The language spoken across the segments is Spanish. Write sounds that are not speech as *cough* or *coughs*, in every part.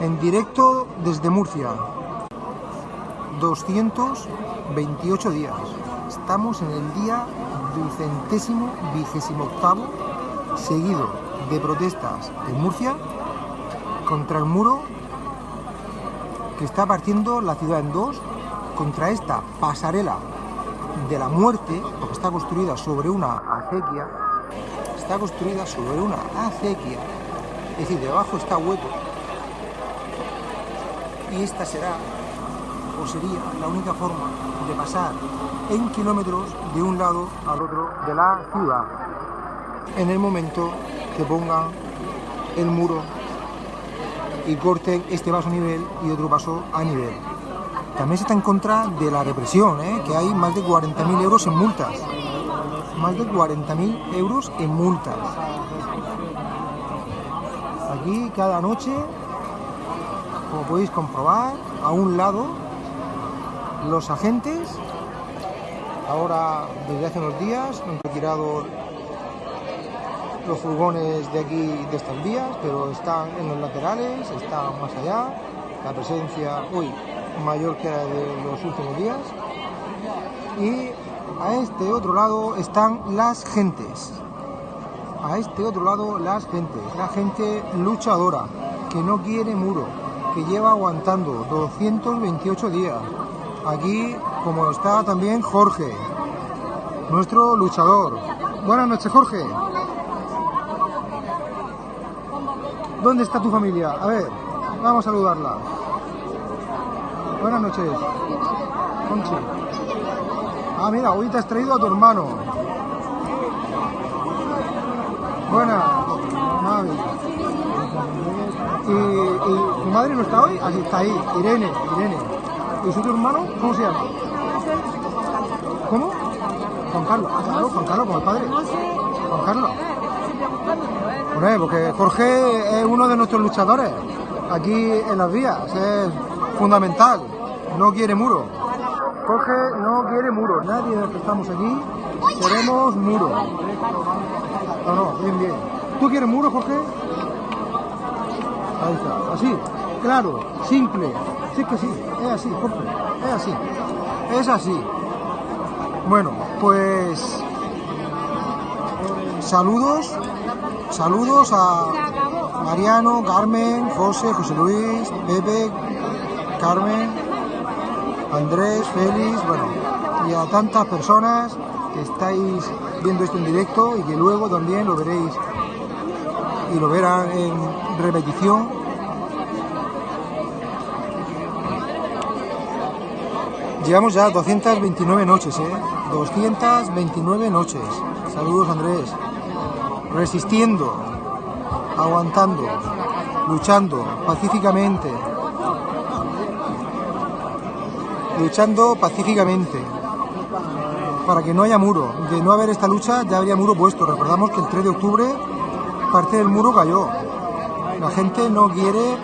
en directo desde Murcia. 228 días. Estamos en el día ducentésimo vigésimo octavo seguido de protestas en Murcia contra el muro que está partiendo la ciudad en dos, contra esta pasarela de la muerte, porque está construida sobre una acequia, está construida sobre una acequia, es decir, debajo está hueco, y esta será o sería la única forma de pasar en kilómetros de un lado al otro de la ciudad en el momento que pongan el muro y corten este vaso a nivel y otro vaso a nivel. También se está en contra de la represión, ¿eh? que hay más de 40.000 euros en multas. Más de 40.000 euros en multas. Aquí cada noche, como podéis comprobar, a un lado los agentes, ahora desde hace unos días han retirado los furgones de aquí de estas vías, pero están en los laterales, están más allá, la presencia hoy mayor que la de los últimos días. Y a este otro lado están las gentes. A este otro lado las gentes, la gente luchadora, que no quiere muro, que lleva aguantando 228 días. Aquí, como está también Jorge, nuestro luchador. Buenas noches, Jorge. ¿Dónde está tu familia? A ver, vamos a saludarla. Buenas noches. Conchi. Ah, mira, hoy te has traído a tu hermano. Buenas. ¿Y, ¿Y tu madre no está hoy? Aquí está ahí, Irene, Irene. ¿Y su hermano? ¿Cómo se llama? ¿Cómo? Juan Carlos. Ah, claro, Juan Carlos, como el padre. Juan Carlos. Bueno, porque Jorge es uno de nuestros luchadores aquí en las vías, es fundamental, no quiere muro. Jorge no quiere muro, nadie de los que estamos aquí queremos muro. No, no, bien, bien. ¿Tú quieres muro, Jorge? Ahí está, así, claro, simple. Sí que sí, es así, es así, es así. Bueno, pues saludos Saludos a Mariano, Carmen, José, José Luis, Pepe, Carmen, Andrés, Félix, bueno, y a tantas personas que estáis viendo esto en directo y que luego también lo veréis y lo verán en repetición. Llevamos ya 229 noches, ¿eh? 229 noches. Saludos Andrés resistiendo, aguantando, luchando pacíficamente, luchando pacíficamente para que no haya muro. De no haber esta lucha ya habría muro puesto. Recordamos que el 3 de octubre parte del muro cayó. La gente no quiere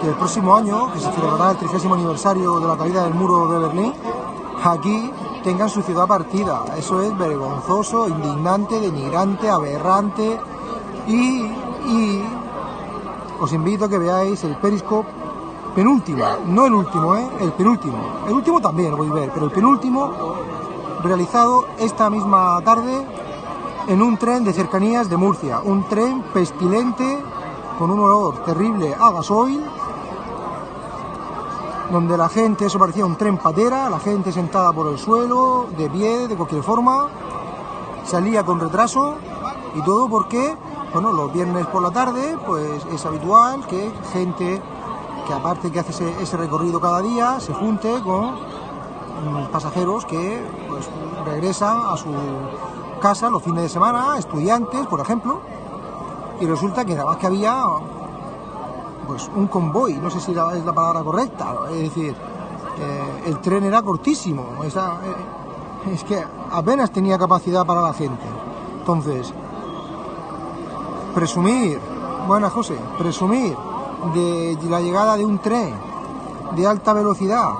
que el próximo año, que se celebrará el 30 aniversario de la caída del muro de Berlín, aquí tengan su ciudad partida. Eso es vergonzoso, indignante, denigrante, aberrante y, os invito a que veáis el Periscope penúltimo, no el último, ¿eh? el penúltimo. El último también lo voy a ver, pero el penúltimo realizado esta misma tarde en un tren de cercanías de Murcia. Un tren pestilente con un olor terrible a gasoil donde la gente, eso parecía un tren patera, la gente sentada por el suelo, de pie, de cualquier forma, salía con retraso y todo porque, bueno, los viernes por la tarde, pues es habitual que gente que aparte que hace ese, recorrido cada día, se junte con pasajeros que pues, regresan a su casa los fines de semana, estudiantes, por ejemplo, y resulta que nada más que había pues un convoy, no sé si es la palabra correcta, es decir, eh, el tren era cortísimo, eh, es que apenas tenía capacidad para la gente. Entonces, presumir, buena José, presumir de la llegada de un tren de alta velocidad,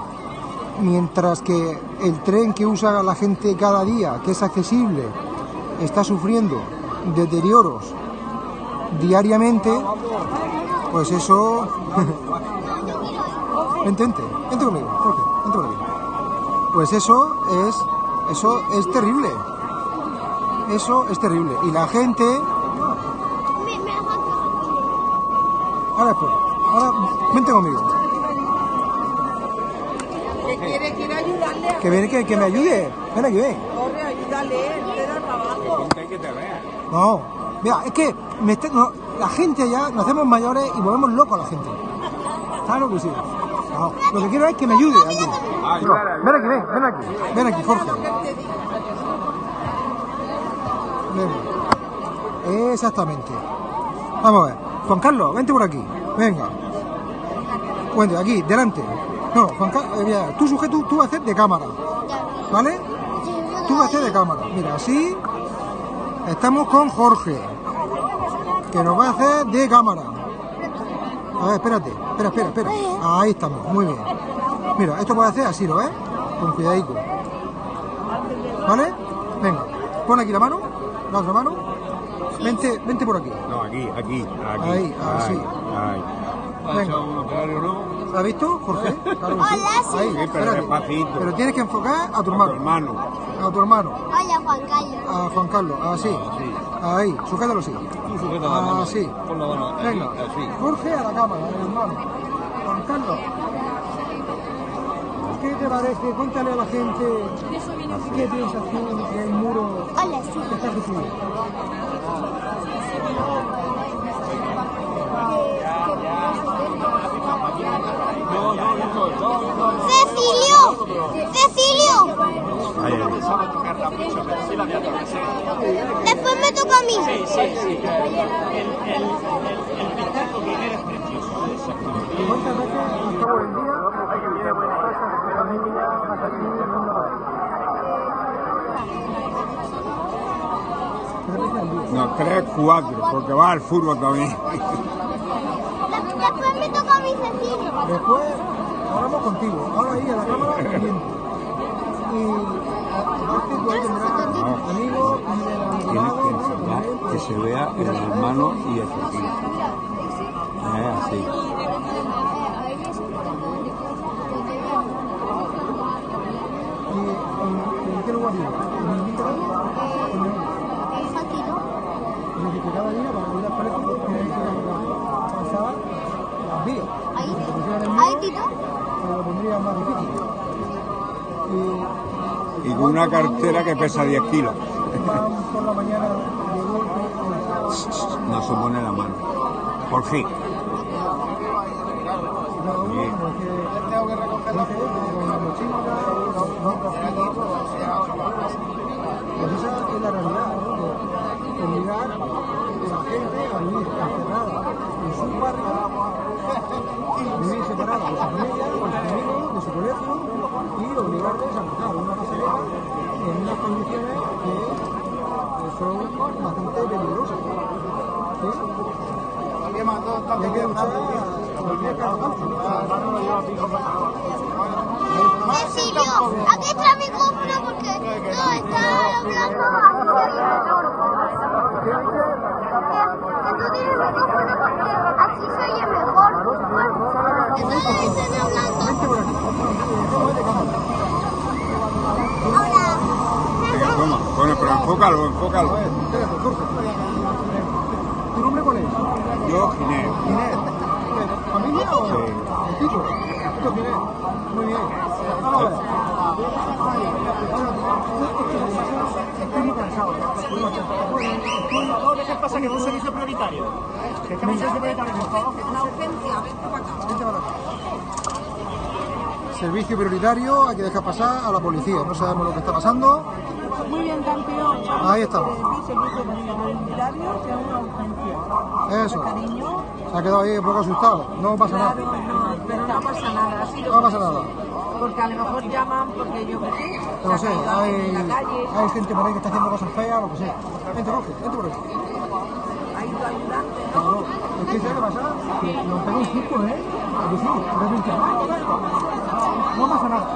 mientras que el tren que usa la gente cada día, que es accesible, está sufriendo deterioros diariamente, Pues eso... *laughs* vente, vente, vente conmigo, Jorge, vente conmigo. Pues eso es... Eso es terrible. Eso es terrible. Y la gente... Ahora después. Ahora, vente conmigo. Que quiere, quiere ayudarle a Que viene que, que me ayude. Ven aquí, ven. corre, ayúdale, él le da trabajo. No. Mira, es que me está- no, la gente allá, nos hacemos mayores y volvemos locos a la gente. Claro que sí. No, lo que quiero es que me ayude aquí. No, ven aquí, ven, ven aquí. Ven aquí, Jorge. Ven. Exactamente. Vamos a ver. Juan Carlos, vente por aquí. Venga. Vente, aquí, delante. No, Juan Carlos, tú sujeto, tú vas a hacer de cámara. ¿Vale? Tú vas a hacer de cámara. Mira, así. Estamos con Jorge. Que nos va a hacer de cámara. A ver, espérate. Espera, espera, espera. Ahí estamos. Muy bien. Mira, esto puede hacer así, ¿lo ves? Con cuidadito. ¿Vale? Venga. Pon aquí la mano. La otra mano. Vente, vente por aquí. No, aquí, aquí, aquí. Ahí, así. ahí. Venga. ¿Has visto, Jorge? *laughs* Claro que sí. Hola, sí. Ahí, Sí, pero espérate. despacito. Pero tienes que enfocar a tu Tu hermano. hermano. A tu hermano. Hola, Juan Carlos. A Juan Carlos. Así. Sí. Ahí. Sujétalo así. Sujeta la mano. Así. Pon la mano aquí, Venga. así. Jorge a la cámara, el hermano. Juan Carlos. ¿Qué te parece? Cuéntale a la gente qué piensas tú del muro sí. que está construido. Cecilio. Cecilio. Toca a mí. ¿Cuántas veces al cabo del día pasas con tu familia, vas aquí, viendo la Tres veces al día. No, tres, cuatro, porque va al fútbol también. Después me toca a mí, Cecilio. Después hablamos contigo, ahora ahí a la cámara. Y Tienes que enseñar que se vea el hermano y el. Es así. Con una cartera que pesa 10 kilos. *laughs* No se pone la mano. Por fin. cada uno, Bien. como es que tengo que recoger la con la mochila, los otros Pues esa es la realidad, ¿no? De obligar a la gente a vivir encerrada en su barrio, vivir separada de su familia, de sus amigos, de su colegio y obligarles a cruzar una pasarela en unas condiciones que son bastante peligrosas. ¿sí? Y hay que luchar a cualquier caso. Cecilio, aquí está mi GoPro porque no está hablando Que tú tienes mi GoPro porque así se oye mejor. Toma. Bueno, pero enfócalo, enfócalo. Espérate, Jorge. ¿Tu nombre cuál es? Yo, Ginés. Inés. ¿Familia o Sí. el título? Esto es Inés. Muy bien. Muy cansado. Estoy muy cansado. No, ¿qué pasa? Que es un servicio prioritario. Que es un servicio prioritario, por favor. Una urgencia, vente para acá. Vente para acá. Servicio prioritario, hay que dejar pasar a la policía. No sabemos lo que está pasando. Muy bien, campeón. Ahí estamos. Servicio prioritario, que es una urgencia. Eso. Se ha quedado ahí un poco asustado. No pasa nada. No, no pasa nada. Sido No pasa nada. Porque a lo mejor llaman porque yo qué sé. No sé, hay, hay gente por ahí que está haciendo cosas feas, lo que sea. Vente, Jorge, vente por aquí. ha ido ayudante. Claro, es que ¿sabes qué pasa? Que nos pega un susto, ¿eh? ¿A que sí? De repente, ¡ah, no pasa nada.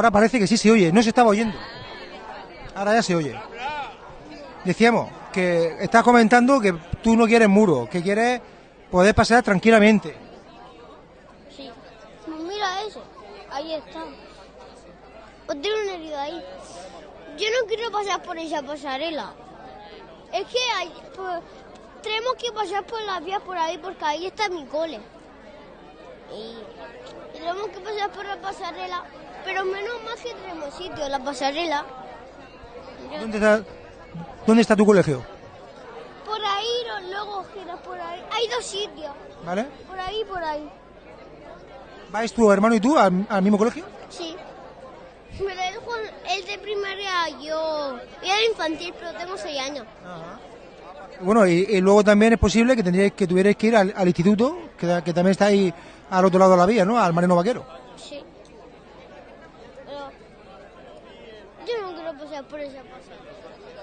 Ahora parece que sí se oye, no se estaba oyendo. Ahora ya se oye. Decíamos que estás comentando que tú no quieres muro, que quieres poder pasar tranquilamente. Sí. Mira eso. Ahí está. O tiene una herida ahí. Yo no quiero pasar por esa pasarela. Es que pues, tenemos que pasar por las vías por ahí porque ahí está mi cole. Y tenemos que pasar por la pasarela. Pero menos mal que tenemos sitio, la pasarela. Mira, ¿Dónde está, dónde está tu colegio? Por ahí, luego giras por ahí. Hay dos sitios. ¿Vale? Por ahí y por ahí. ¿Vais tu hermano y tú al, al mismo colegio? Sí. Pero él, él de primaria, yo. Yo era infantil, pero tengo seis años. Bueno, y, y luego también es posible que tendríais que tuvierais que ir al, al instituto, que, que también está ahí al otro lado de la vía, ¿no? Al Marino Vaquero. Sí. Pero. Yo no quiero pasar por esa pasada.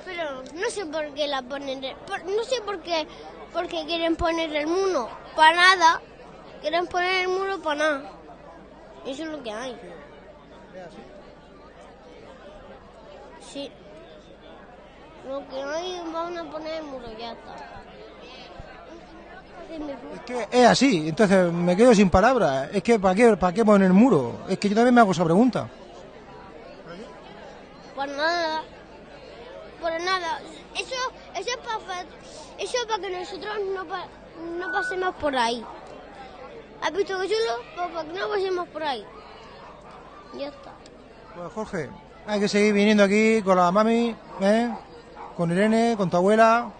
Pero no sé por qué la ponen. no sé por qué. Porque quieren poner el muro. Para nada. Quieren poner el muro para nada. Eso es lo que hay. Sí. Lo que hay, van a poner el muro, ya está. Es que es así, entonces me quedo sin palabras. Es que ¿para qué, para qué poner el muro? Es que yo también me hago esa pregunta. Por nada. Por nada. Eso, eso es para, eso es para que nosotros no, no pasemos por ahí. ¿Has visto que chulo? Pues para que no pasemos por ahí. Ya está. Pues Jorge, hay que seguir viniendo aquí con la mami, ¿eh? con Irene, con tu abuela,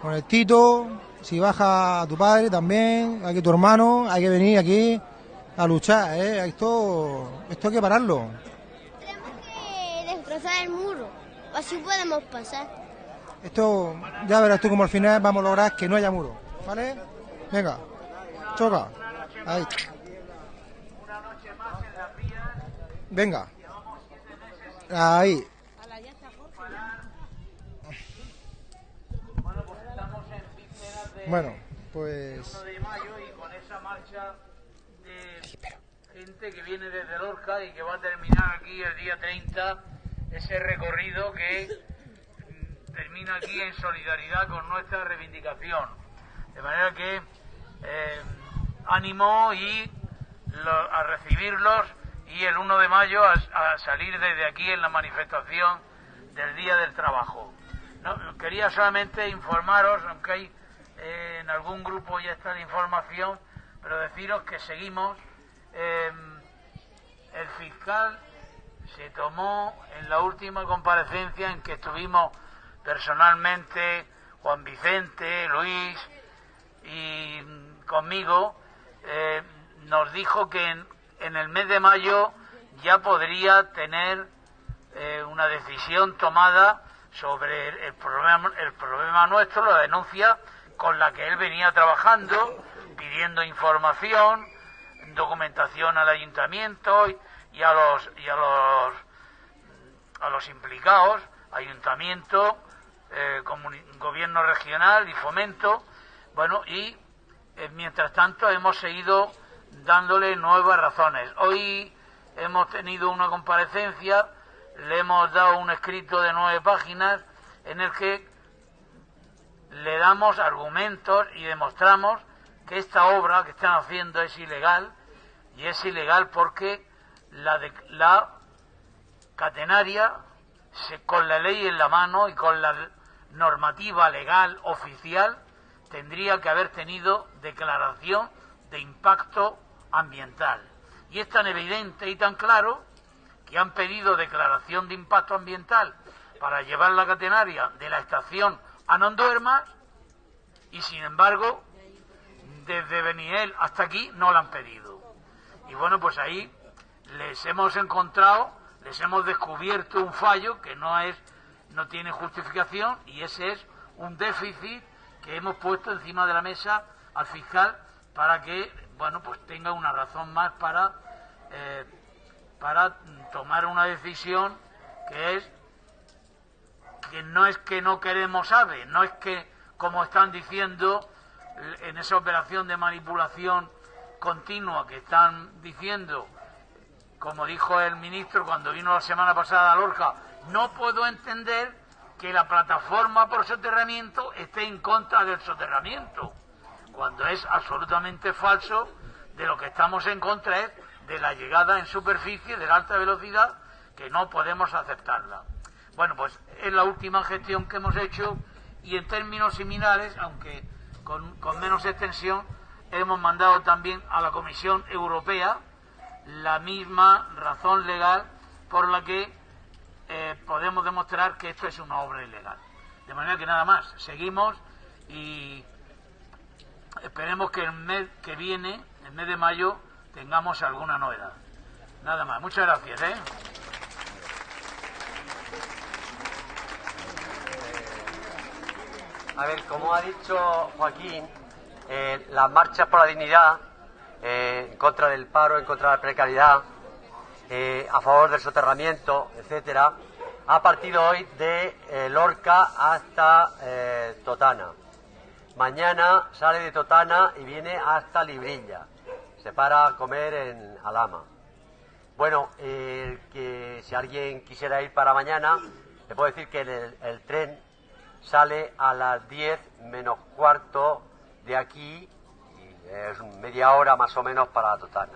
con el Tito. Si baja tu padre también, hay que tu hermano, hay que venir aquí a luchar. ¿eh? Esto, esto hay que pararlo. Destrozar el muro. Así podemos pasar. Esto ya verás tú como al final vamos a lograr que no haya muro. ¿Vale? Venga, choca. Ahí. Venga. Ahí. Bueno, pues. de mayo y con esa marcha de gente que viene desde Lorca y que va a terminar aquí el día 30 ese recorrido que mm, termina aquí en solidaridad con nuestra reivindicación. De manera que eh, ánimo y a recibirlos y el 1 de mayo a, salir desde aquí en la manifestación del Día del Trabajo. No, quería solamente informaros, aunque eh, en algún grupo ya está la información, pero deciros que seguimos. eh, el fiscal se tomó en la última comparecencia en que estuvimos personalmente Juan Vicente, Luis y conmigo, eh, nos dijo que en, el mes de mayo ya podría tener eh, una decisión tomada sobre el, el problema, el problema nuestro, la denuncia con la que él venía trabajando, pidiendo información, documentación al ayuntamiento y, y a los y a los a los implicados, ayuntamiento, eh, gobierno regional y fomento, bueno y eh, mientras tanto hemos seguido dándole nuevas razones. Hoy hemos tenido una comparecencia, le hemos dado un escrito de nueve páginas en el que le damos argumentos y demostramos que esta obra que están haciendo es ilegal y es ilegal porque la, de- la catenaria con la ley en la mano y con la normativa legal oficial tendría que haber tenido declaración de impacto ambiental. Y es tan evidente y tan claro que han pedido declaración de impacto ambiental para llevar la catenaria de la estación a Nonduermas y sin embargo desde Beniel hasta aquí no la han pedido. Y bueno, pues ahí les hemos encontrado, les hemos descubierto un fallo que no es no tiene justificación y ese es un déficit que hemos puesto encima de la mesa al fiscal para que bueno pues tenga una razón más para eh, para tomar una decisión que es que no es que no queremos ave, no es que, como están diciendo en esa operación de manipulación continua que están diciendo como dijo el ministro cuando vino la semana pasada a Lorca, no puedo entender que la plataforma por soterramiento esté en contra del soterramiento, cuando es absolutamente falso, de lo que estamos en contra es de la llegada en superficie de la alta velocidad, que no podemos aceptarla. Bueno, pues es la última gestión que hemos hecho y en términos similares, aunque con, con menos extensión, hemos mandado también a la Comisión Europea la misma razón legal por la que eh, podemos demostrar que esto es una obra ilegal. De manera que nada más, seguimos y esperemos que el mes que viene, el mes de mayo, tengamos alguna novedad. Nada más, muchas gracias. ¿eh? A ver, como ha dicho Joaquín, eh, las marchas por la dignidad, eh, en contra del paro, en contra de la precariedad, eh, a favor del soterramiento, etcétera, ha partido hoy de eh, Lorca hasta Totana. Mañana sale de Totana y viene hasta Librilla. Se para a comer en Alama. Bueno, que si alguien quisiera ir para mañana, le puedo decir que el, tren sale a las 10 menos cuarto de aquí, es media hora más o menos para Totana.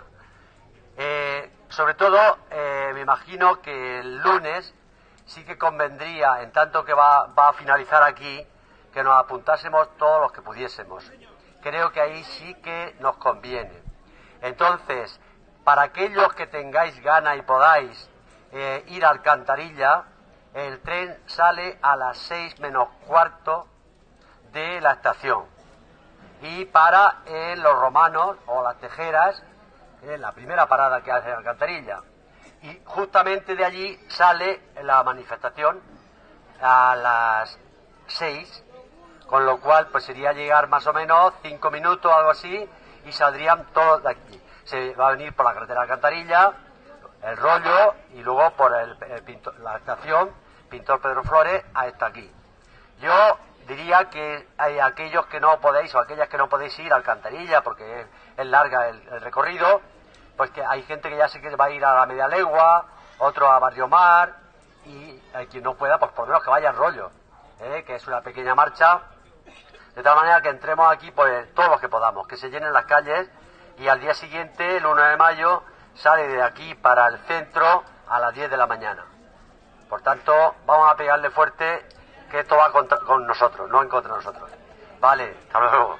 Eh, sobre todo, eh, me imagino que el lunes sí que convendría, en tanto que va, va a finalizar aquí, que nos apuntásemos todos los que pudiésemos. Creo que ahí sí que nos conviene. Entonces, para aquellos que tengáis gana y podáis eh, ir a Alcantarilla, el tren sale a las seis menos cuarto de la estación y para en Los Romanos o Las Tejeras, en la primera parada que hace Alcantarilla. Y justamente de allí sale la manifestación a las seis, con lo cual pues sería llegar más o menos cinco minutos, algo así, y saldrían todos de aquí. Se va a venir por la carretera Alcantarilla, el rollo, y luego por el pintor- la estación Pintor Pedro Flores hasta aquí. Yo diría que hay aquellos que no podéis o aquellas que no podéis ir a Alcantarilla porque es, larga el, recorrido, pues que hay gente que ya sé que va a ir a la media legua, otro a Barrio Mar y hay quien no pueda, pues por lo menos que vaya en rollo, ¿eh? que es una pequeña marcha, de tal manera que entremos aquí pues todos los que podamos, que se llenen las calles y al día siguiente, el 1 de mayo, sale de aquí para el centro a las 10 de la mañana. Por tanto, vamos a pegarle fuerte que esto va contra- con nosotros, no en contra de nosotros. Vale, hasta luego.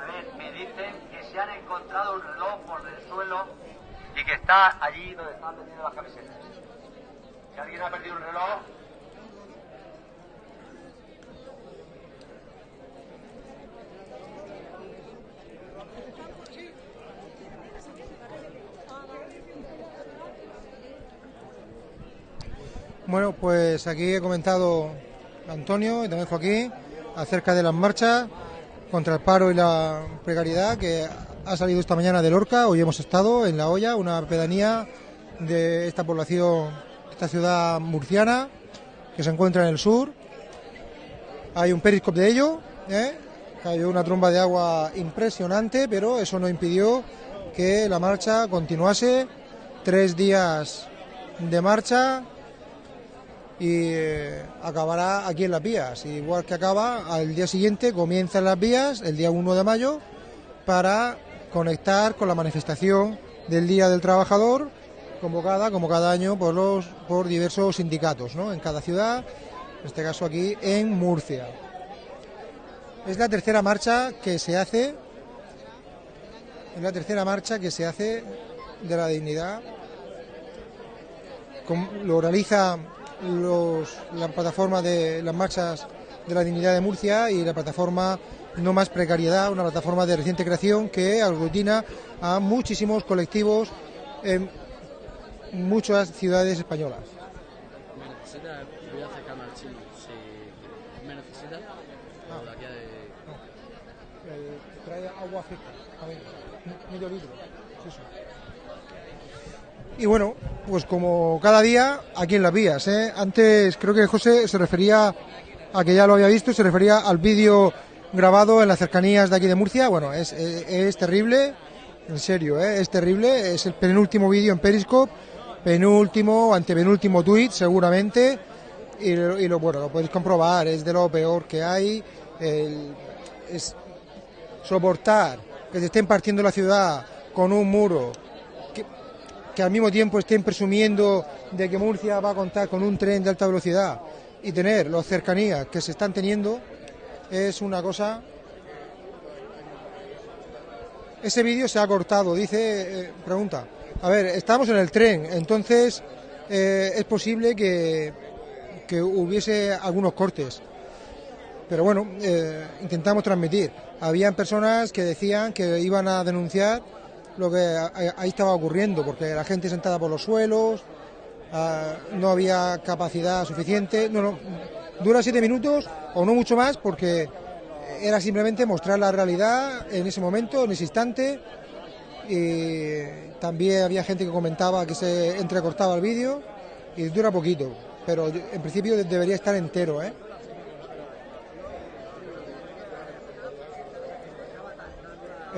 A ver, me dicen que se han encontrado un reloj por el suelo y que está allí donde están vendiendo las camisetas. Si alguien ha perdido un reloj, Bueno, pues aquí he comentado Antonio y también Joaquín acerca de las marchas contra el paro y la precariedad que ha salido esta mañana de Lorca. Hoy hemos estado en La Hoya, una pedanía de esta población, esta ciudad murciana que se encuentra en el sur. Hay un periscope de ello, ¿eh? cayó una tromba de agua impresionante, pero eso no impidió que la marcha continuase. Tres días de marcha y eh, acabará aquí en las vías. Igual que acaba, al día siguiente comienzan las vías, el día 1 de mayo, para conectar con la manifestación del Día del Trabajador, convocada como cada año por, los, por diversos sindicatos ¿no? en cada ciudad, en este caso aquí en Murcia. Es la tercera marcha que se hace, es la tercera marcha que se hace de la dignidad. Lo realiza los, la plataforma de las marchas de la dignidad de Murcia y la plataforma No Más Precariedad, una plataforma de reciente creación que aglutina a muchísimos colectivos en muchas ciudades españolas. ¿Me necesita? Voy a acercarme al chino. Si me necesita, o de aquí a de... eh, trae agua fresca, también, medio litro. Y bueno, pues como cada día, aquí en las vías. ¿eh? Antes creo que José se refería a que ya lo había visto, se refería al vídeo grabado en las cercanías de aquí de Murcia. Bueno, es, es, terrible, en serio, ¿eh? es terrible. Es el penúltimo vídeo en Periscope, penúltimo, antepenúltimo tweet seguramente. Y, lo- bueno, lo podéis comprobar, es de lo peor que hay. Es soportar que se estén partiendo la ciudad con un muro, que al mismo tiempo estén presumiendo de que Murcia va a contar con un tren de alta velocidad y tener las cercanías que se están teniendo es una cosa. Ese vídeo se ha cortado, dice, eh, pregunta. A ver, estamos en el tren, entonces eh, es posible que, que hubiese algunos cortes. Pero bueno, eh, intentamos transmitir. Habían personas que decían que iban a denunciar lo que ahí estaba ocurriendo, porque la gente sentada por los suelos, ah, no había capacidad suficiente. No, no, dura siete minutos o no mucho más, porque era simplemente mostrar la realidad en ese momento, en ese instante. Y también había gente que comentaba que se entrecortaba el vídeo y dura poquito, pero en principio de- debería estar entero, ¿eh?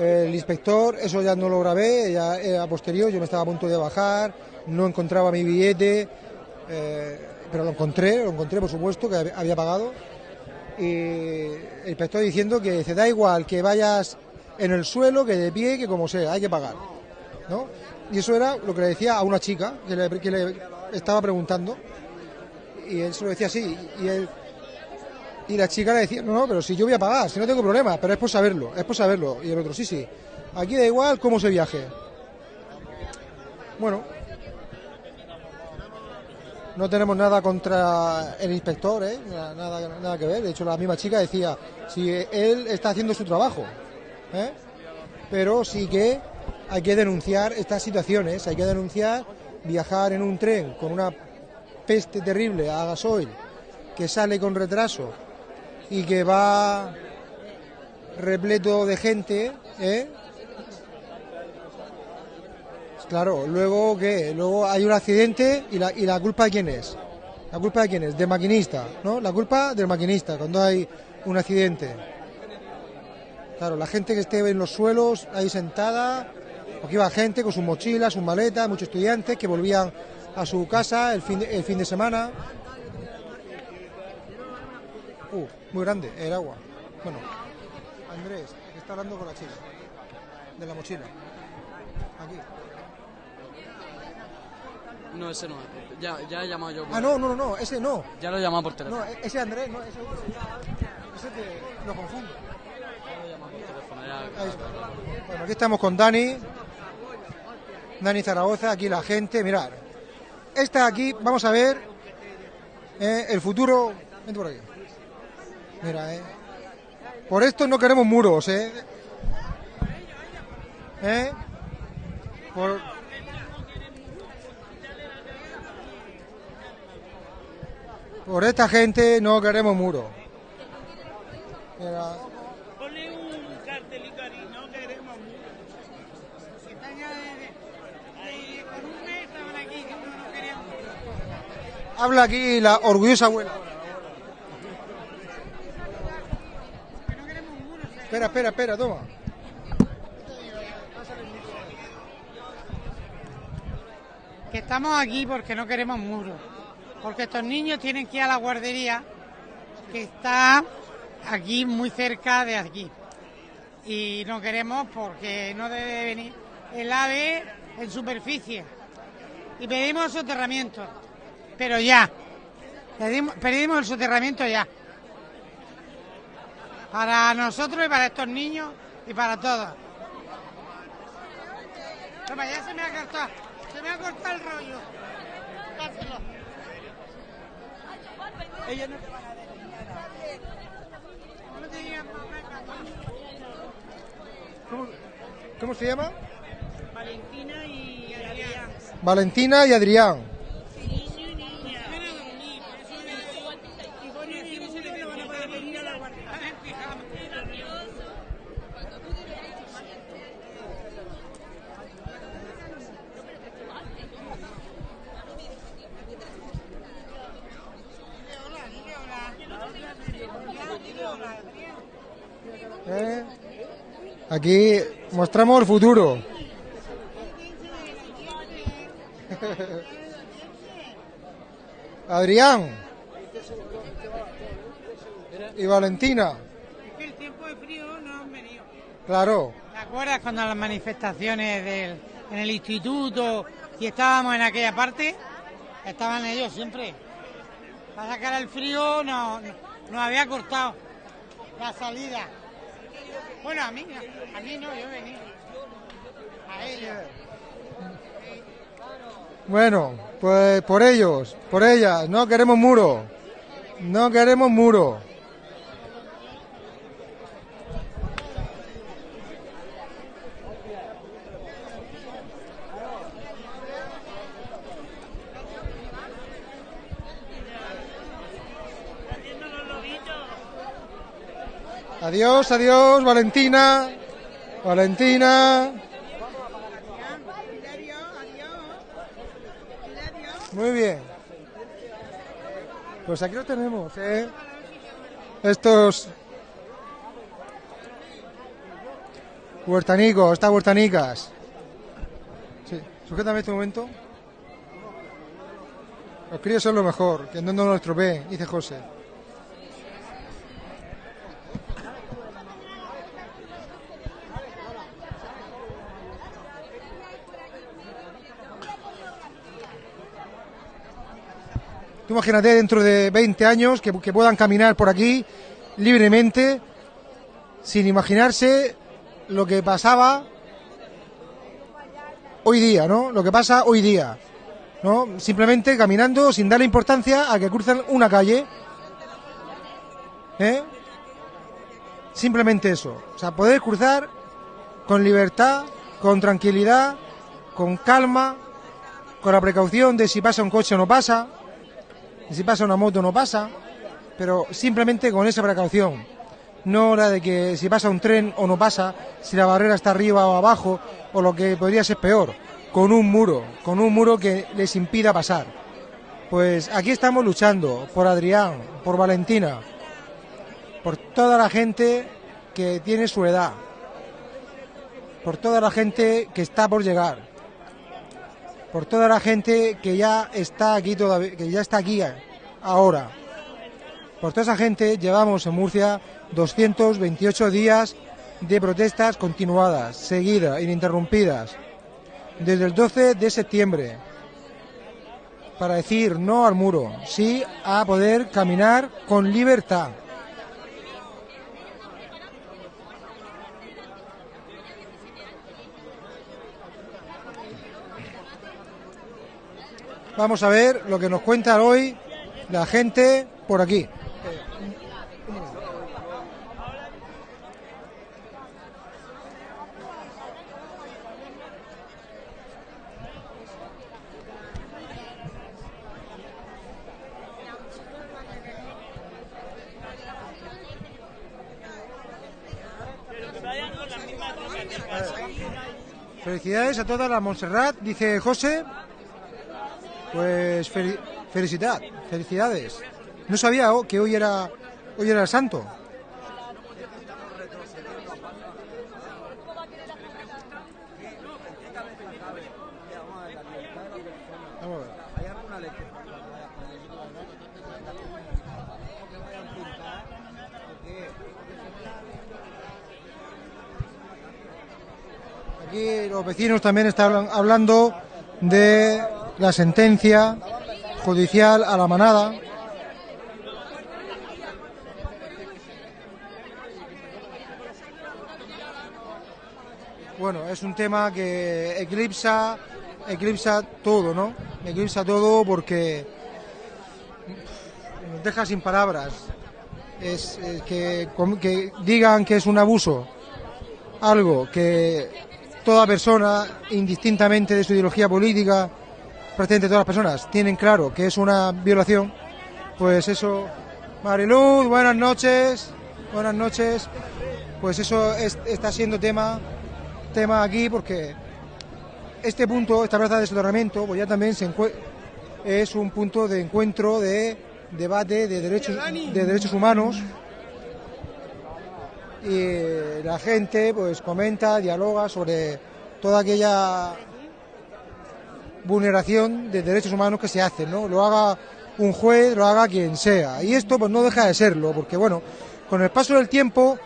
El inspector, eso ya no lo grabé, ya era posterior, yo me estaba a punto de bajar, no encontraba mi billete, eh, pero lo encontré, lo encontré por supuesto, que hab- había pagado. Y el inspector diciendo que se da igual que vayas en el suelo, que de pie, que como sea, hay que pagar. ¿no? Y eso era lo que le decía a una chica que le, estaba preguntando. Y él se lo decía así. Y, y la chica le decía, no, no, pero si yo voy a pagar, si no tengo problema, pero es por saberlo, es por saberlo. Y el otro, sí, sí, aquí da igual cómo se viaje. Bueno, no tenemos nada contra el inspector, ¿eh? nada, nada, que ver. De hecho, la misma chica decía, si él está haciendo su trabajo, ¿eh? pero sí que hay que denunciar estas situaciones, hay que denunciar viajar en un tren con una peste terrible a gasoil que sale con retraso y que va repleto de gente, ¿eh? Claro, luego que luego hay un accidente y la, y la culpa de quién es? La culpa de quién es? Del maquinista, ¿no? La culpa del maquinista cuando hay un accidente. Claro, la gente que esté en los suelos ahí sentada, aquí iba gente con sus mochilas, sus maletas, muchos estudiantes que volvían a su casa el fin el fin de semana. Uh, muy grande el agua. Bueno, Andrés, que está hablando con la chica de la mochila. Aquí. No, ese no. Ya, ya he llamado yo. por- Ah, no, no, no, ese no. Ya lo he llamado por teléfono. No, e- ese Andrés, no, ese otro. Ese que lo confundo. teléfono, ya- Ahí está. Bueno, aquí estamos con Dani. Dani Zaragoza, aquí la gente, mirad. Esta aquí, vamos a ver eh, el futuro. Vente por aquí. Mira, eh. Por esto no queremos muros, eh. ¿Eh? Por... Por esta gente no queremos muros. Mira. Ponle un cartelito ahí, no queremos Si están ya desde, desde- con un mes estaban aquí, que no, no queríamos. Habla aquí la orgullosa abuela. Espera, espera, espera, toma. que estamos aquí porque no queremos muros, porque estos niños tienen que ir a la guardería que está aquí muy cerca de aquí. Y no queremos porque no debe venir el ave en superficie. Y pedimos soterramiento, pero ya, pedimos, pedimos el soterramiento ya, para nosotros y para estos niños y para todos. Toma, ya se me ha cortado, se me ha cortado el rollo. Dáselo. Ellos no te van a decir No te digan ¿Cómo, cómo se llama? Valentina y Adrián. Valentina y Adrián. ¿Eh? Aquí mostramos el futuro. *laughs* Adrián y Valentina. Es que el tiempo de frío no han venido. Claro, ¿Te acuerdas cuando las manifestaciones del, en el instituto y estábamos en aquella parte? Estaban ellos siempre. Para sacar el frío no, no- nos había cortado la salida. Bueno, a mí, a mí no, yo venido. A ellos. bueno, pues por ellos, por ellas, no queremos muro. No queremos muro. Adiós, adiós, Valentina. Valentina. Muy bien. Pues aquí lo tenemos, ¿eh? Estos huertanicos, estas huertanicas. Sí, sujétame este momento. Los críos son lo mejor, que no nos lo estropeen, dice José. Tú imagínate dentro de 20 años que, puedan caminar por aquí libremente, sin imaginarse lo que pasaba hoy día, ¿no? Lo que pasa hoy día, ¿no? Simplemente caminando sin darle importancia a que cruzan una calle, ¿eh? Simplemente eso, o sea, poder cruzar con libertad, con tranquilidad, con calma, con la precaución de si pasa un coche o no pasa, si pasa una moto no pasa, pero simplemente con esa precaución. No la de que si pasa un tren o no pasa, si la barrera está arriba o abajo, o lo que podría ser peor, con un muro, con un muro que les impida pasar. Pues aquí estamos luchando por Adrián, por Valentina, por toda la gente que tiene su edad, por toda la gente que está por llegar, por toda la gente que ya está aquí todavía, que ya está aquí ahora. Por toda esa gente llevamos en Murcia 228 días de protestas continuadas, seguidas, ininterrumpidas, desde el 12 de septiembre, para decir no al muro, sí a poder caminar con libertad. Vamos a ver lo que nos cuenta hoy la gente por aquí. Felicidades a toda la Montserrat, dice José. Pues fel- felicidad, felicidades. No sabía que hoy era hoy era el santo. Aquí los vecinos también están hablan- hablando de la sentencia judicial a la manada. Bueno, es un tema que eclipsa, eclipsa todo, ¿no? Eclipsa todo porque nos deja sin palabras. Es, com- que digan que es un abuso, algo que toda persona, indistintamente de su ideología política, prácticamente todas las personas tienen claro que es una violación, pues eso, Mariluz, buenas noches, buenas noches, pues eso es- está siendo tema, tema aquí porque este punto, esta plaza de soterramiento, pues ya también se es un punto de encuentro, de debate de derechos, de derechos humanos. Y la gente pues comenta, dialoga sobre toda aquella vulneración de derechos humanos que se hace, ¿no? Lo haga un juez, lo haga quien sea. Y esto pues no deja de serlo, porque bueno, con el paso del tiempo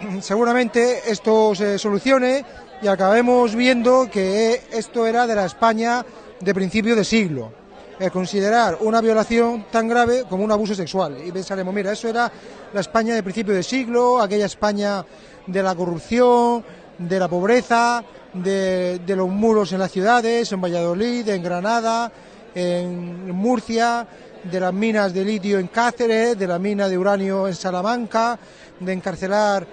*clears throat* seguramente esto se solucione y acabemos viendo que esto era de la España de principio de siglo. El considerar una violación tan grave como un abuso sexual. Y pensaremos, mira, eso era la España de principio de siglo, aquella España de la corrupción, de la pobreza, de, los muros en las ciudades, en Valladolid, en Granada, en Murcia, de las minas de litio en Cáceres, de la mina de uranio en Salamanca, de encarcelar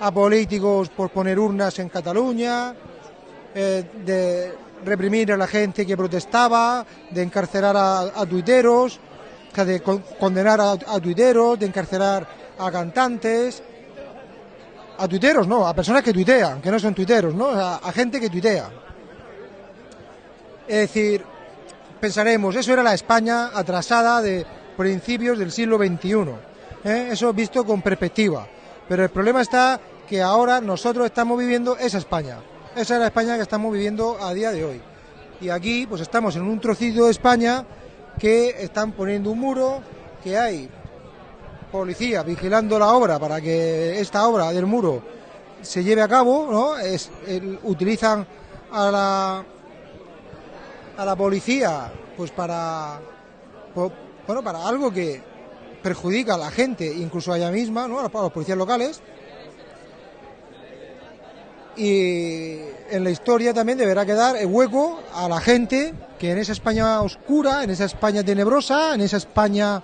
a políticos por poner urnas en Cataluña, eh, de reprimir a la gente que protestaba, de encarcelar a, a tuiteros, de con- condenar a, a tuiteros, de encarcelar a cantantes, a tuiteros no, a personas que tuitean, que no son tuiteros, ¿no? A, gente que tuitea. Es decir, pensaremos, eso era la España atrasada de principios del siglo XXI. ¿eh? Eso visto con perspectiva. Pero el problema está que ahora nosotros estamos viviendo esa España. Esa es la España que estamos viviendo a día de hoy. Y aquí pues estamos en un trocito de España que están poniendo un muro, que hay policía vigilando la obra para que esta obra del muro se lleve a cabo, ¿no? Es, utilizan a la a la policía pues para bueno para algo que perjudica a la gente incluso a ella misma no a los policías locales y en la historia también deberá quedar el hueco a la gente que en esa España oscura en esa España tenebrosa en esa España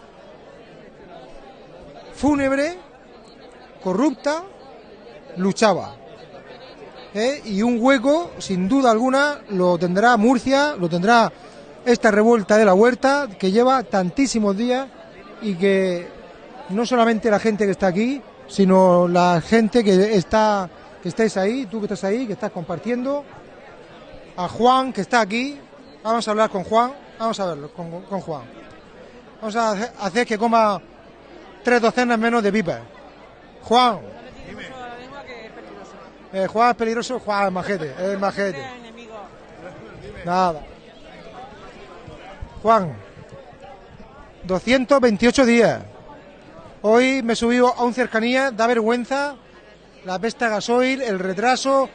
fúnebre corrupta luchaba ¿eh? y un hueco, sin duda alguna, lo tendrá Murcia, lo tendrá esta revuelta de la huerta, que lleva tantísimos días y que no solamente la gente que está aquí, sino la gente que está, que estáis ahí, tú que estás ahí, que estás compartiendo, a Juan que está aquí, vamos a hablar con Juan, vamos a verlo con, con Juan. Vamos a hacer- que coma tres docenas menos de pipas. Juan, eh, Juan es peligroso, Juan es majete, es majete. Nada. Juan, 228 días. Hoy me he subido a un cercanía, da vergüenza la pesta gasoil, el retraso,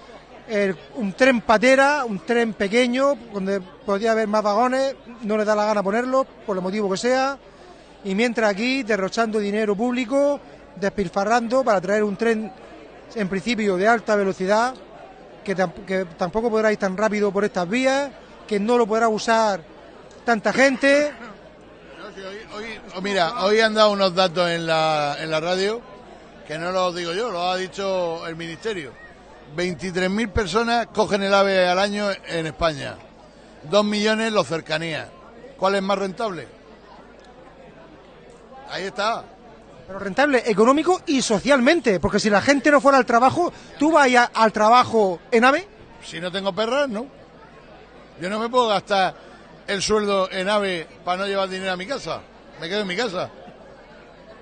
el- un tren patera, un tren pequeño, donde podía haber más vagones, no le da la gana ponerlo, por el motivo que sea, y mientras aquí derrochando dinero público, despilfarrando para traer un tren en principio de alta velocidad, que, tam- que tampoco podrá ir tan rápido por estas vías, que no lo podrá usar tanta gente. Oh, Mira, hoy han dado unos datos en la, en la radio que no los digo yo, lo ha dicho el Ministerio. 23.000 personas cogen el AVE al año en España. 2 millones los cercanías. ¿Cuál es más rentable? Ahí está. Pero rentable económico y socialmente, porque si la gente no fuera al trabajo, ¿tú vas a- al trabajo en AVE? Si no tengo perras, no. Yo no me puedo gastar el sueldo en AVE para no llevar dinero a mi casa. Me quedo en mi casa.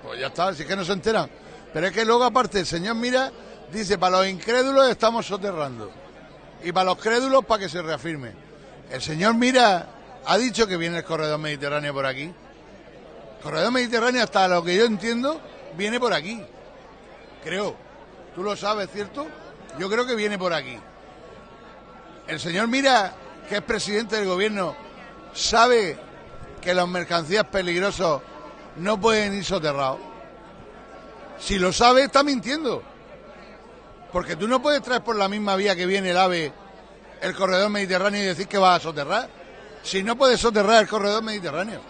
Pues ya está, si es que no se enteran. Pero es que luego aparte el señor Mira dice, para los incrédulos estamos soterrando. Y para los crédulos para que se reafirme. El señor Mira ha dicho que viene el corredor mediterráneo por aquí. Corredor mediterráneo, hasta lo que yo entiendo, viene por aquí. Creo. Tú lo sabes, ¿cierto? Yo creo que viene por aquí. El señor Mira, que es presidente del gobierno, sabe que las mercancías peligrosas no pueden ir soterrados. Si lo sabe, está mintiendo. Porque tú no puedes traer por la misma vía que viene el AVE el corredor mediterráneo y decir que va a soterrar. Si no puedes soterrar el corredor mediterráneo,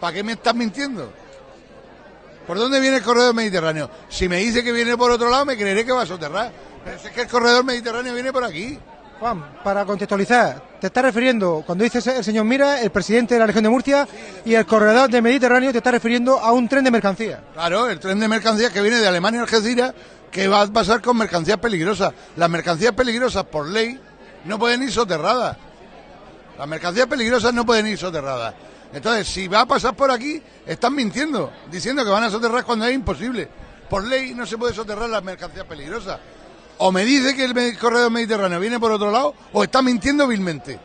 ¿para qué me estás mintiendo? ¿Por dónde viene el corredor mediterráneo? Si me dice que viene por otro lado, me creeré que va a soterrar. Pero si es que el corredor mediterráneo viene por aquí. Juan, para contextualizar, te estás refiriendo, cuando dices el señor Mira, el presidente de la región de Murcia y el corredor del Mediterráneo, te estás refiriendo a un tren de mercancías. Claro, el tren de mercancías que viene de Alemania a Algeciras, que va a pasar con mercancías peligrosas. Las mercancías peligrosas, por ley, no pueden ir soterradas. Las mercancías peligrosas no pueden ir soterradas. Entonces, si va a pasar por aquí, están mintiendo, diciendo que van a soterrar cuando es imposible. por ley no se puede soterrar las mercancías peligrosas. O me dice que el corredor mediterráneo viene por otro lado, o está mintiendo vilmente.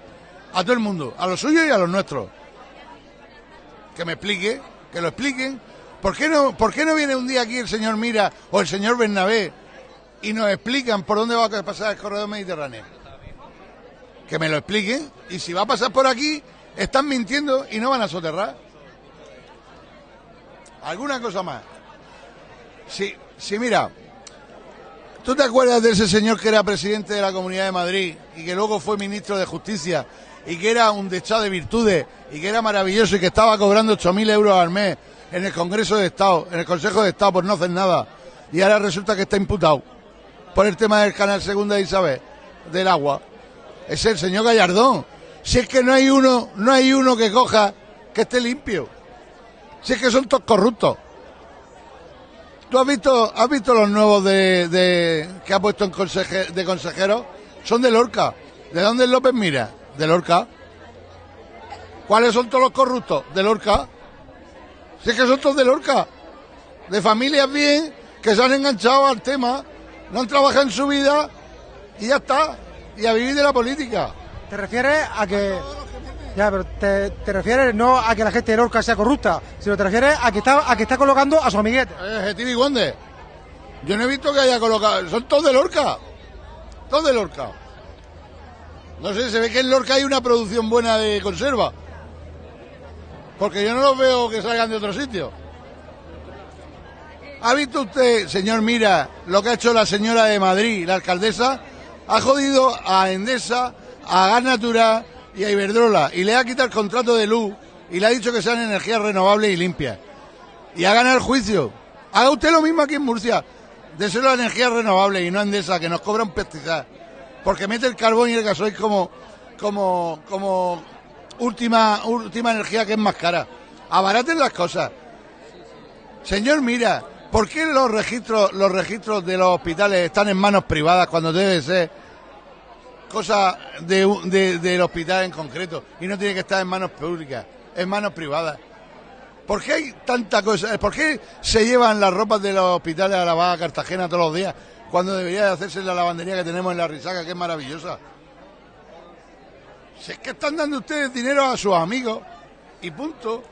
A todo el mundo, a los suyos y a los nuestros. Que me explique, que lo expliquen. ¿Por qué no, por qué no viene un día aquí el señor Mira o el señor Bernabé y nos explican por dónde va a pasar el corredor mediterráneo? Que me lo expliquen. Y si va a pasar por aquí, están mintiendo y no van a soterrar. ¿Alguna cosa más? Sí, sí, mira. ¿Tú te acuerdas de ese señor que era presidente de la Comunidad de Madrid y que luego fue ministro de Justicia y que era un dechado de virtudes y que era maravilloso y que estaba cobrando 8.000 euros al mes en el Congreso de Estado, en el Consejo de Estado por no hacer nada y ahora resulta que está imputado por el tema del canal Segunda de Isabel, del agua? Es el señor Gallardón. Si es que no hay uno, no hay uno que coja que esté limpio. Si es que son todos corruptos. ¿Tú has visto, has visto los nuevos de, que ha puesto en de consejeros? Son de Lorca. ¿De dónde López Mira? De Lorca. ¿Cuáles son todos los corruptos? De Lorca. Si es que son todos de Lorca. De familias bien, que se han enganchado al tema, no han trabajado en su vida y ya está. Y a vivir de la política. ¿Te refieres a que... Ya, pero te, refieres no a que la gente de Lorca sea corrupta, sino te refieres a que está, a que está colocando a su amiguete. Eh, Stevie Wonder. Yo no he visto que haya colocado. Son todos de Lorca. Todos de Lorca. No sé, se ve que en Lorca hay una producción buena de conserva. Porque yo no los veo que salgan de otro sitio. ¿Ha visto usted, señor Mira, lo que ha hecho la señora de Madrid, la alcaldesa? Ha jodido a Endesa, a Gas Natural y a Iberdrola y le ha quitado el contrato de luz y le ha dicho que sean energías renovables y limpias. Y ha ganado el juicio. Haga usted lo mismo aquí en Murcia. Déselo a energías renovables y no a Endesa, que nos cobran pesticidas. Porque mete el carbón y el gasoil como, como, como última, última energía que es más cara. Abaraten las cosas. Señor, mira, ¿por qué los registros, los registros de los hospitales están en manos privadas cuando debe ser cosa de, de- del hospital en concreto y no tiene que estar en manos públicas, en manos privadas? ¿Por qué hay tanta cosa? ¿Por qué se llevan las ropas de los hospitales a lavar a Cartagena todos los días cuando debería de hacerse la lavandería que tenemos en la Risaca, que es maravillosa? Si es que están dando ustedes dinero a sus amigos y punto.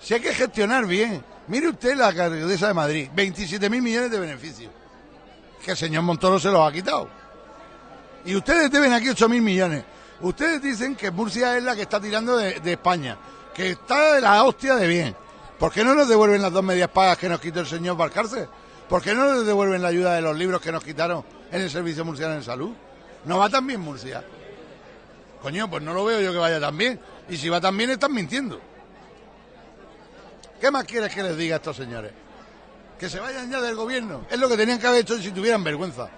Si hay que gestionar bien. Mire usted la alcaldesa de Madrid, 27 mil millones de beneficios. Que el señor Montoro se los ha quitado. Y ustedes deben aquí 8 mil millones. Ustedes dicen que Murcia es la que está tirando de, España, que está de la hostia de bien. ¿Por qué no nos devuelven las dos medias pagas que nos quitó el señor Valcarce? ¿Por qué no nos devuelven la ayuda de los libros que nos quitaron en el Servicio Murciano de Salud? ¿No va tan bien Murcia? Coño, pues no lo veo yo que vaya tan bien. Y si va tan bien, están mintiendo. ¿Qué más quieres que les diga a estos señores? Que se vayan ya del gobierno. Es lo que tenían que haber hecho si tuvieran vergüenza.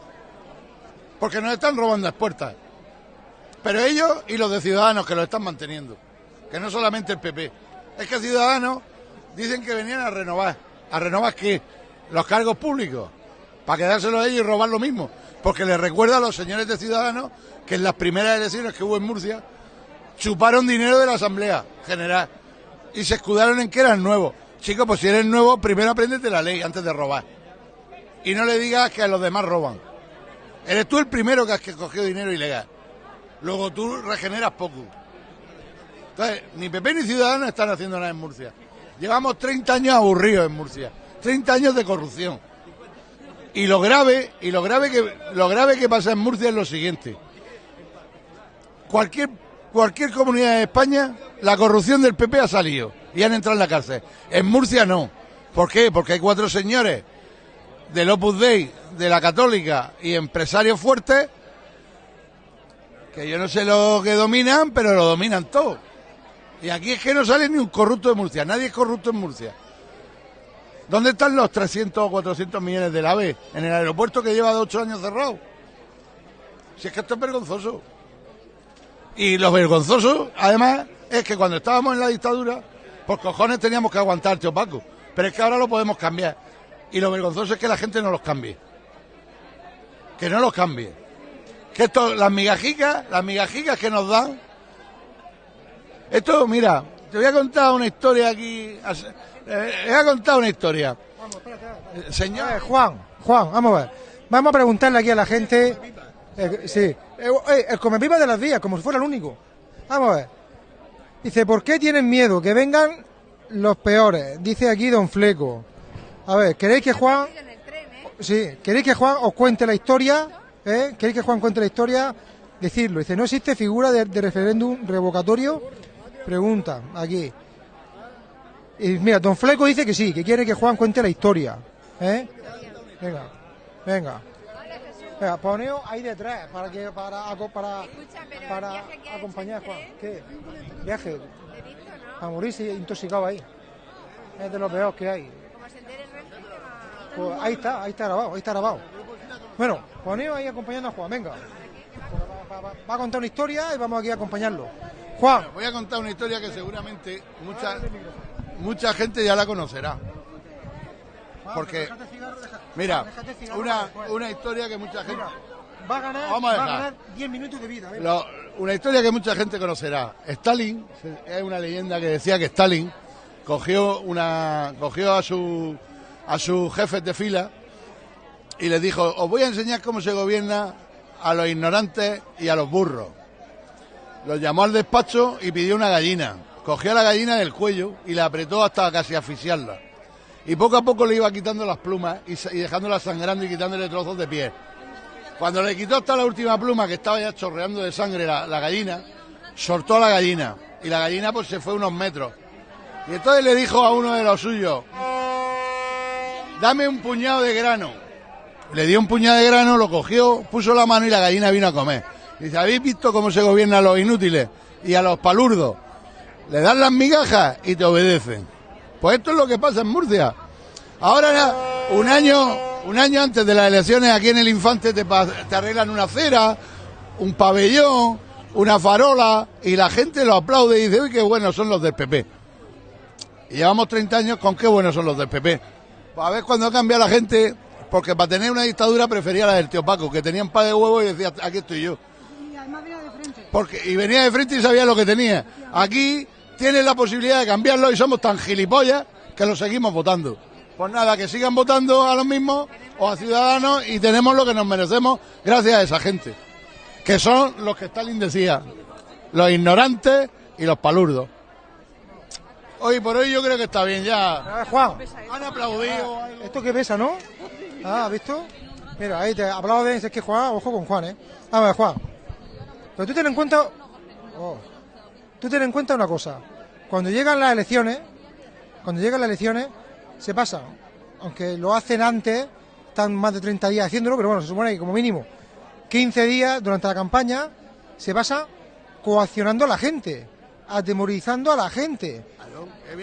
Porque nos están robando las puertas. Pero ellos y los de Ciudadanos que lo están manteniendo. Que no solamente el PP. Es que Ciudadanos dicen que venían a renovar. ¿A renovar qué? Los cargos públicos. Para quedárselos a ellos y robar lo mismo. Porque les recuerda a los señores de Ciudadanos que en las primeras elecciones que hubo en Murcia chuparon dinero de la Asamblea General y se escudaron en que eran nuevos. Chicos, pues si eres nuevo, primero apréndete la ley antes de robar. Y no le digas que a los demás roban. Eres tú el primero que has cogido dinero ilegal. Luego tú regeneras poco. Entonces, ni PP ni Ciudadanos están haciendo nada en Murcia. Llevamos 30 años aburridos en Murcia. 30 años de corrupción. Y lo grave, y lo grave que lo grave que pasa en Murcia es lo siguiente. Cualquier cualquier comunidad de España, la corrupción del PP ha salido y han entrado en la cárcel. En Murcia no. ¿Por qué? Porque hay cuatro señores del Opus Dei, de la Católica y empresarios fuertes que yo no sé lo que dominan, pero lo dominan todo. Y aquí es que no sale ni un corrupto de Murcia, nadie es corrupto en Murcia. ¿Dónde están los 300 o 400 millones del AVE? En el aeropuerto que lleva de ocho años cerrado. Si es que esto es vergonzoso. Y lo vergonzoso, además, es que cuando estábamos en la dictadura, por cojones teníamos que aguantar, tío Paco. Pero es que ahora lo podemos cambiar. Y lo vergonzoso es que la gente no los cambie. Que no los cambie. Que esto, las migajicas, las migajicas que nos dan. Esto, mira, te voy a contar una historia aquí. Eh, voy a contar una historia. Eh, Señor. Ver, Juan, Juan, vamos a ver. Vamos a preguntarle aquí a la gente. eh, sí, eh, eh, el come pipa de las vías, como si fuera el único. Vamos a ver. Dice, ¿por qué tienen miedo? Que vengan los peores. Dice aquí Don Fleco. A ver, ¿queréis que Juan... Sí, ¿queréis que Juan os cuente la historia? ¿Eh? ¿Queréis que Juan cuente la historia? Decirlo. Dice, ¿no existe figura de, de referéndum revocatorio? Pregunta, aquí. Y mira, Don Fleco dice que sí, que quiere que Juan cuente la historia. ¿Eh? Venga, venga. Venga, poneos ahí detrás para que para para, para acompañar a Juan. ¿Qué? Viaje. A morirse intoxicado ahí. Es de lo peor que hay. Pues ahí está, ahí está grabado, ahí está grabado. Bueno, poneos ahí acompañando a Juan, venga. Va, va- va- va a contar una historia y vamos aquí a acompañarlo. Juan, Voy a contar una historia que seguramente mucha, mucha gente ya la conocerá. Porque, mira, una, una historia que mucha gente... va a ganar, Vamos a va a ganar 10 minutos de vida. Lo- una historia que mucha gente conocerá. Stalin, es una leyenda que decía que Stalin cogió, una, cogió a, su, a sus jefes de fila y les dijo, os voy a enseñar cómo se gobierna a los ignorantes y a los burros. Los llamó al despacho y pidió una gallina. Cogió a la gallina del cuello y la apretó hasta casi asfixiarla. Y poco a poco le iba quitando las plumas y, y dejándola sangrando y quitándole trozos de piel. Cuando le quitó hasta la última pluma, que estaba ya chorreando de sangre la, la gallina, soltó a la gallina. Y la gallina pues se fue unos metros. Y entonces le dijo a uno de los suyos, dame un puñado de grano. Le dio un puñado de grano, lo cogió, puso la mano y la gallina vino a comer. Dice, ¿habéis visto cómo se gobierna a los inútiles y a los palurdos? Le dan las migajas y te obedecen. Pues esto es lo que pasa en Murcia. Ahora, un año, un año antes de las elecciones aquí en el Infante te, arreglan una acera, un pabellón, una farola y la gente lo aplaude y dice, uy, qué buenos son los del PP. Y llevamos 30 años con qué buenos son los del PP. Pues a ver cuando cambia la gente, porque para tener una dictadura prefería la del tío Paco, que tenía un par de huevos y decía, aquí estoy yo. Porque, y venía de frente y sabía lo que tenía. Aquí tienes la posibilidad de cambiarlo y somos tan gilipollas que lo seguimos votando. Pues nada, que sigan votando a los mismos o a Ciudadanos y tenemos lo que nos merecemos gracias a esa gente. Que son los que Stalin decía, los ignorantes y los palurdos. Hoy por hoy yo creo que está bien ya. A ver, Juan, Han aplaudido. esto que pesa, ¿no? Ah, ¿has visto? Mira, ahí te aplauden, es que Juan, ojo con Juan, ¿eh? A ver, Juan. Pero tú ten en cuenta... oh, tú ten en cuenta una cosa. Cuando llegan las elecciones, cuando llegan las elecciones, se pasa. Aunque lo hacen antes, están más de 30 días haciéndolo, pero bueno, se supone que como mínimo 15 días durante la campaña se pasa coaccionando a la gente, atemorizando a la gente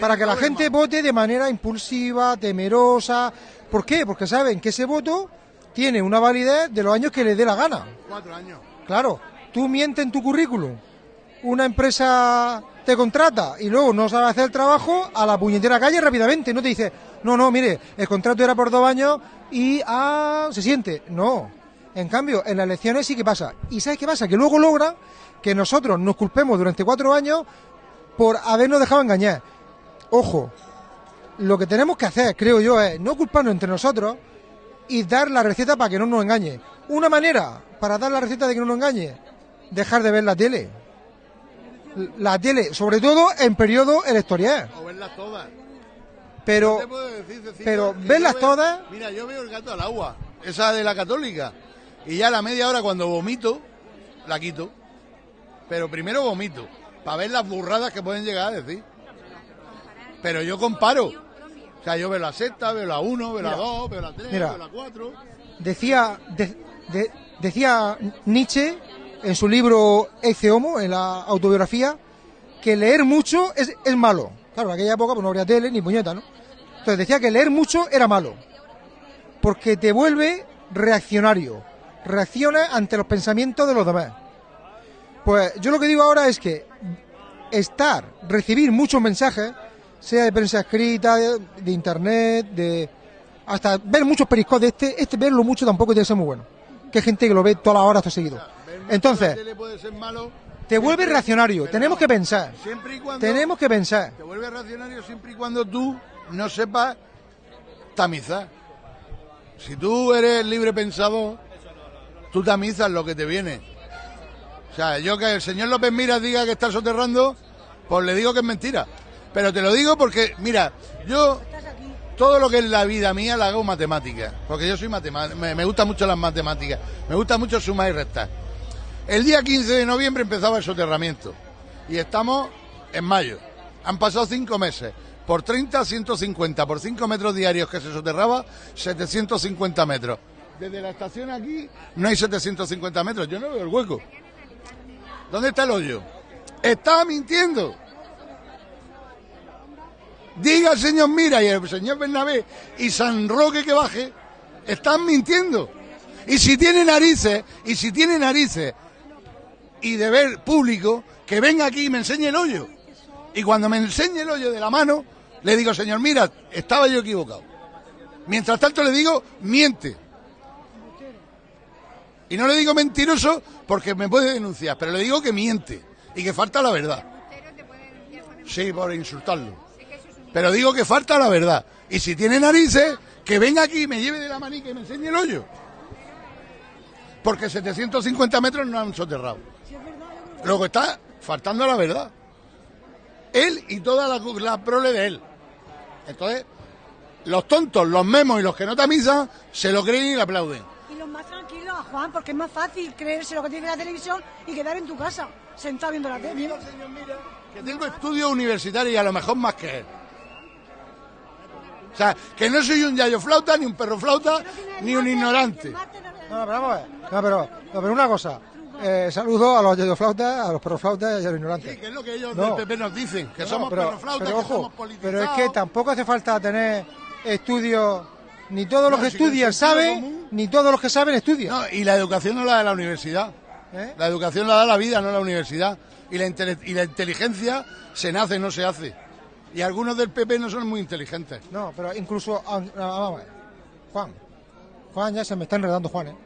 para que la gente vote de manera impulsiva, temerosa. ¿Por qué? Porque saben que ese voto tiene una validez de los años que les dé la gana. Cuatro años. Claro, tú mientes en tu currículum, una empresa te contrata y luego no sabe hacer el trabajo a la puñetera calle rápidamente. No te dice, no, no, mire, el contrato era por dos años y ah, se siente. No. En cambio, en las elecciones sí que pasa. ¿Y sabes qué pasa? Que luego logran que nosotros nos culpemos durante cuatro años por habernos dejado engañar. Ojo, lo que tenemos que hacer, creo yo, es no culparnos entre nosotros y dar la receta para que no nos engañe. Una manera para dar la receta de que no nos engañe, dejar de ver la tele. La tele, sobre todo en periodo electoral. O verlas todas. Pero, No te puedo decir, Cecilia, pero verlas veo- todas, Mira, yo veo el gato al agua, esa de la católica. Y ya a la media hora cuando vomito, la quito. Pero primero vomito, para ver las burradas que pueden llegar a decir. Pero yo comparo. O sea, yo veo la sexta, veo la uno, veo la dos, veo la tres, mira. veo la cuatro. decía, de- de- decía Nietzsche en su libro Ecce Homo, en la autobiografía, que leer mucho es, es malo. Claro, en aquella época pues, no habría tele ni puñeta, ¿no? Entonces decía que leer mucho era malo, porque te vuelve reaccionario, reacciona ante los pensamientos de los demás. Pues yo lo que digo ahora es que estar, recibir muchos mensajes, sea de prensa escrita, de, de internet, de hasta ver muchos periscos de este, este verlo mucho tampoco tiene que ser muy bueno. Que hay gente que lo ve todas las horas, todo seguido. Entonces, tele puede ser malo. te vuelve reaccionario, tenemos que pensar. Siempre y cuando Tenemos que pensar. te vuelve reaccionario siempre y cuando tú no sepas tamizar. Si tú eres libre pensador, tú tamizas lo que te viene. O sea, yo que el señor López Miras diga que está soterrando, pues le digo que es mentira. Pero te lo digo porque, mira, yo todo lo que es la vida mía la hago matemática, porque yo soy matemático, me, me gustan mucho las matemáticas, me gusta mucho sumar y restar. El día 15 de noviembre empezaba el soterramiento y estamos en mayo. Han pasado cinco meses. Por 30, 150. Por 5 metros diarios que se soterraba, 750 metros. Desde la estación aquí no hay 750 metros. Yo no veo el hueco. ¿Dónde está el hoyo? Estaba mintiendo. Diga el señor Mira y el señor Bernabé y San Roque que baje, están mintiendo. Y si tiene narices, y si tiene narices y de ver público, que venga aquí y me enseñe el hoyo. Y cuando me enseñe el hoyo de la mano, le digo, señor, mira, estaba yo equivocado. Mientras tanto le digo, miente. Y no le digo mentiroso porque me puede denunciar, pero le digo que miente y que falta la verdad. Sí, por insultarlo. Pero digo que falta la verdad. Y si tiene narices, que venga aquí y me lleve de la manica y me enseñe el hoyo. Porque 750 metros no han soterrado. Luego está faltando la verdad. Él y toda la, la prole de él. Entonces, los tontos, los memos y los que no tamizan, se lo creen y le aplauden. Y los más tranquilos a Juan, porque es más fácil creerse lo que tiene la televisión y quedar en tu casa, sentado viendo la tele. Que tengo estudios universitarios y a lo mejor más que él. O sea, que no soy un yayo flauta, ni un perro flauta, ni un ignorante. No, pero vamos a ver. No, pero, no, pero una cosa. Eh, saludo a los yayoflautas, a los perroflautas y a los ignorantes. Sí, que es lo que ellos No. del PP nos dicen, que No, somos pero, perroflautas, pero que ojo, somos politizados. pero es que tampoco hace falta tener estudios, ni todos los No, que estudian saben, común- ni todos los que saben estudian. No, y la educación no la da la universidad. ¿Eh? La educación la da la vida, no la universidad. Y la, y la inteligencia se nace, no se hace. Y algunos del PP no son muy inteligentes. No, pero incluso, ah, ah, vamos a ver. Juan, Juan ya se me está enredando Juan, ¿eh?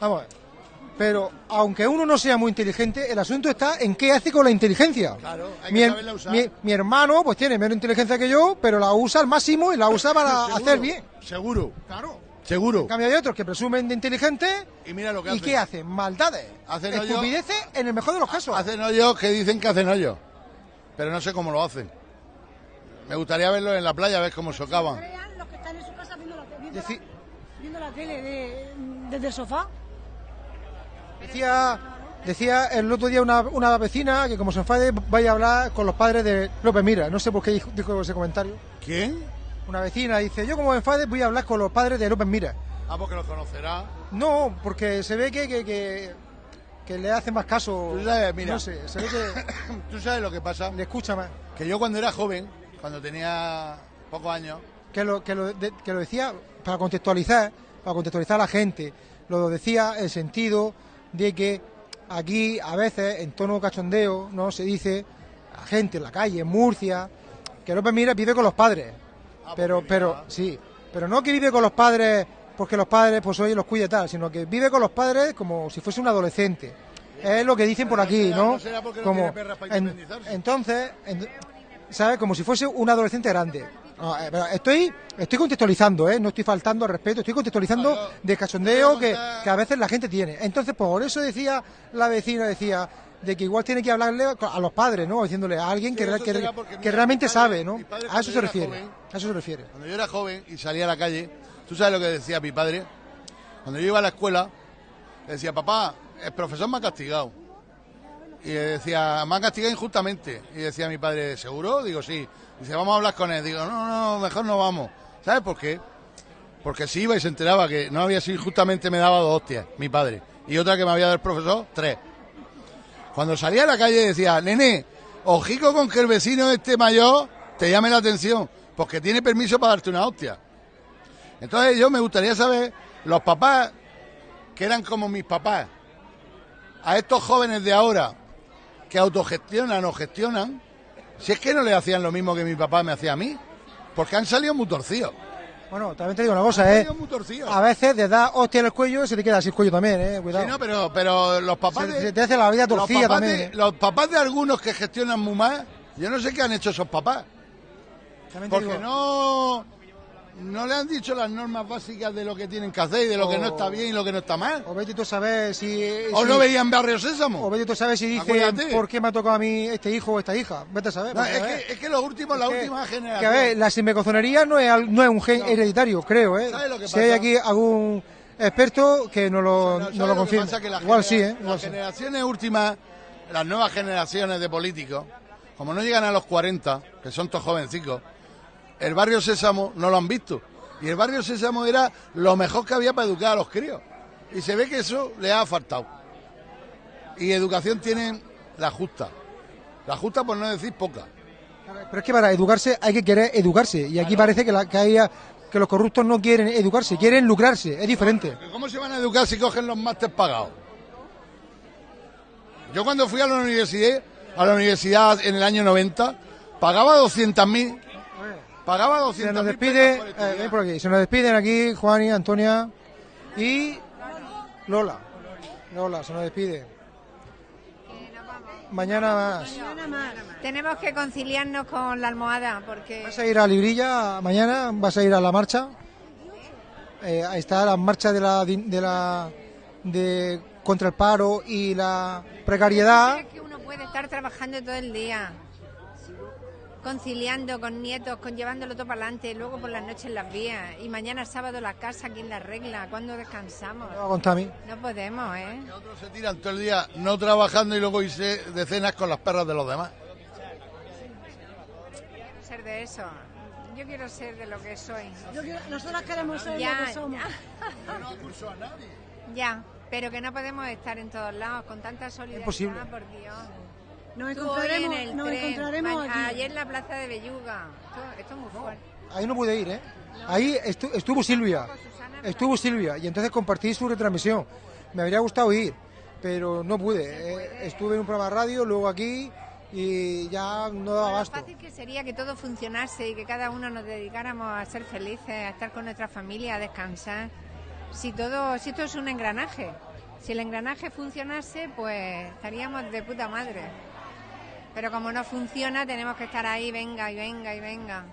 Vamos a ver. Pero aunque uno no sea muy inteligente, el asunto está en qué hace con la inteligencia. Claro, hay mi, que saberla usar. mi- mi hermano pues tiene menos inteligencia que yo, pero la usa al máximo y la usa para *laughs* Seguro, hacer bien. Seguro, Claro. seguro. En cambio hay otros que presumen de inteligentes Y mira lo que y hacen. ¿qué hacen? Maldades. Hacen Estupideces en el mejor de los casos. Hacen hoyos que dicen que hacen hoyos. Pero no sé cómo lo hacen. Me gustaría verlos en la playa, a ver cómo socavan. Los que están en su casa viendo la, viendo Deci- la, viendo la tele de- desde el sofá. Decía, decía el otro día una, una vecina que como se enfade vaya a hablar con los padres de López Mira. No sé por qué dijo, ese comentario. ¿Quién? Una vecina dice, yo como me enfade voy a hablar con los padres de López Mira. Ah, porque los conocerá. No, porque se ve que, que, que, que le hace más caso. Tú sabes, mira. No sé, se ve que *coughs* ¿Tú sabes lo que pasa? le escucha más. Que yo cuando era joven, cuando tenía pocos años, Que lo, que, lo, de- que lo decía para contextualizar, para contextualizar a la gente. Lo decía en sentido de que aquí a veces en tono cachondeo no se dice a gente en la calle, en Murcia, que López Mira vive con los padres. pero, pero, sí, pero no que vive con los padres porque los padres pues hoy los cuida y tal, sino que vive con los padres como si fuese un adolescente. Es lo que dicen por aquí, ¿no? no será porque no Como, tiene perras para en- entonces, en- ¿sabes? Como si fuese un adolescente grande. No, eh, pero estoy, estoy contextualizando, ¿eh? No estoy faltando al respeto, estoy contextualizando de cachondeo que, a veces la gente tiene. Entonces, por eso decía la vecina, decía, de que igual tiene que hablarle a los padres, ¿no? Diciéndole a alguien que, Sí, realmente padre- sabe, ¿no? padre A eso se refiere. joven- A eso se refiere. cuando yo era joven y salía a la calle, ¿tú sabes lo que decía mi padre? Cuando yo iba a la escuela, decía, papá, el profesor me ha castigado. Y decía, me ha castigado injustamente. Y decía mi padre, ¿seguro? Digo, sí. Dice, vamos a hablar con él. Digo, no, no, mejor no vamos. ¿Sabes por qué? Porque si iba y se enteraba que no había sido injustamente, me daba dos hostias, mi padre. Y otra que me había dado el profesor, tres. Cuando salía a la calle decía, nene, ojico con que el vecino este mayor te llame la atención, porque tiene permiso para darte una hostia. Entonces yo me gustaría saber, los papás que eran como mis papás, a estos jóvenes de ahora que autogestionan o gestionan, si es que no le hacían lo mismo que mi papá me hacía a mí, porque han salido muy torcidos. Bueno, también te digo una cosa, ¿eh? A veces de dar hostia en el cuello se te queda así el cuello también, ¿eh? Cuidado. Sí, no, pero, pero los papás Se- de- se te hace la vida torcida también, de- ¿eh? los papás de algunos que gestionan muy mal, yo no sé qué han hecho esos papás. Te Porque digo- no, no le han dicho las normas básicas de lo que tienen que hacer y de lo que no está bien y lo que no está mal. O vete tú a saber si... O si- no veían Barrio Sésamo. O vete tú a saber si dice Acuérdate. por qué me ha tocado a mí este hijo o esta hija. Vete a saber. No, es, que, es que los últimos, la que- última Que generación. a ver, la sinmecozonería no es, no es un gen hereditario, creo, ¿eh? ¿Sabes lo que si hay aquí algún experto que nos lo, ¿Sabes nos lo que confirme. Que Igual sí, ¿eh? Las generaciones últimas, las nuevas generaciones de políticos, como no llegan a los 40, que son todos jovencicos, el barrio Sésamo no lo han visto. Y el barrio Sésamo era lo mejor que había para educar a los críos. Y se ve que eso le ha faltado. Y educación tienen la justa. La justa por no decir poca. Pero es que para educarse hay que querer educarse. Y aquí parece que, la, que, que los corruptos no quieren educarse, quieren lucrarse. Es diferente. ¿Cómo se van a educar si cogen los másteres pagados? Yo cuando fui a la universidad, a la universidad en el año 90, pagaba 200.000. Pagaba 200.000. Se nos despide, por eh, ven por aquí, se nos despiden aquí Juan y Antonia y Lola. Lola, se nos despide. Mañana más. Tenemos que conciliarnos con la almohada porque ¿Vas a ir a Librilla mañana? ¿Vas a ir a la marcha? Eh, ahí está la marcha de la, din- de la de contra el paro y la precariedad. es que uno puede estar trabajando todo el día, conciliando con nietos, con llevándolo todo para adelante, luego por las noches las vías y mañana sábado la casa, ¿quién la arregla? ¿Cuándo descansamos? va con Tami. No podemos, ¿eh? Otros se tiran todo el día no trabajando y luego irse de cenas con las perras de los demás. Quiero ser de eso. Yo quiero ser de lo que soy. Yo quiero- nosotras queremos ser Ya, lo que somos. Ya, pero que no podemos estar en todos lados con tanta solidaridad, Imposible. por Dios. Nos encontraremos- hoy en el nos tren, encontraremos ma- aquí. Ayer en la plaza de Belluga. Esto, esto es muy fuerte. Ahí no pude ir, ¿eh? Ahí estu- estuvo Silvia. Estuvo Silvia y entonces compartí su retransmisión. Me habría gustado ir, pero no pude. Eh, estuve en un programa de radio, luego aquí y ya no daba Lo abasto. fácil que sería que todo funcionase y que cada uno nos dedicáramos a ser felices, a estar con nuestra familia, a descansar. Si todo, si esto es un engranaje, si el engranaje funcionase, pues estaríamos de puta madre. Pero como no funciona, tenemos que estar ahí, venga y venga y venga.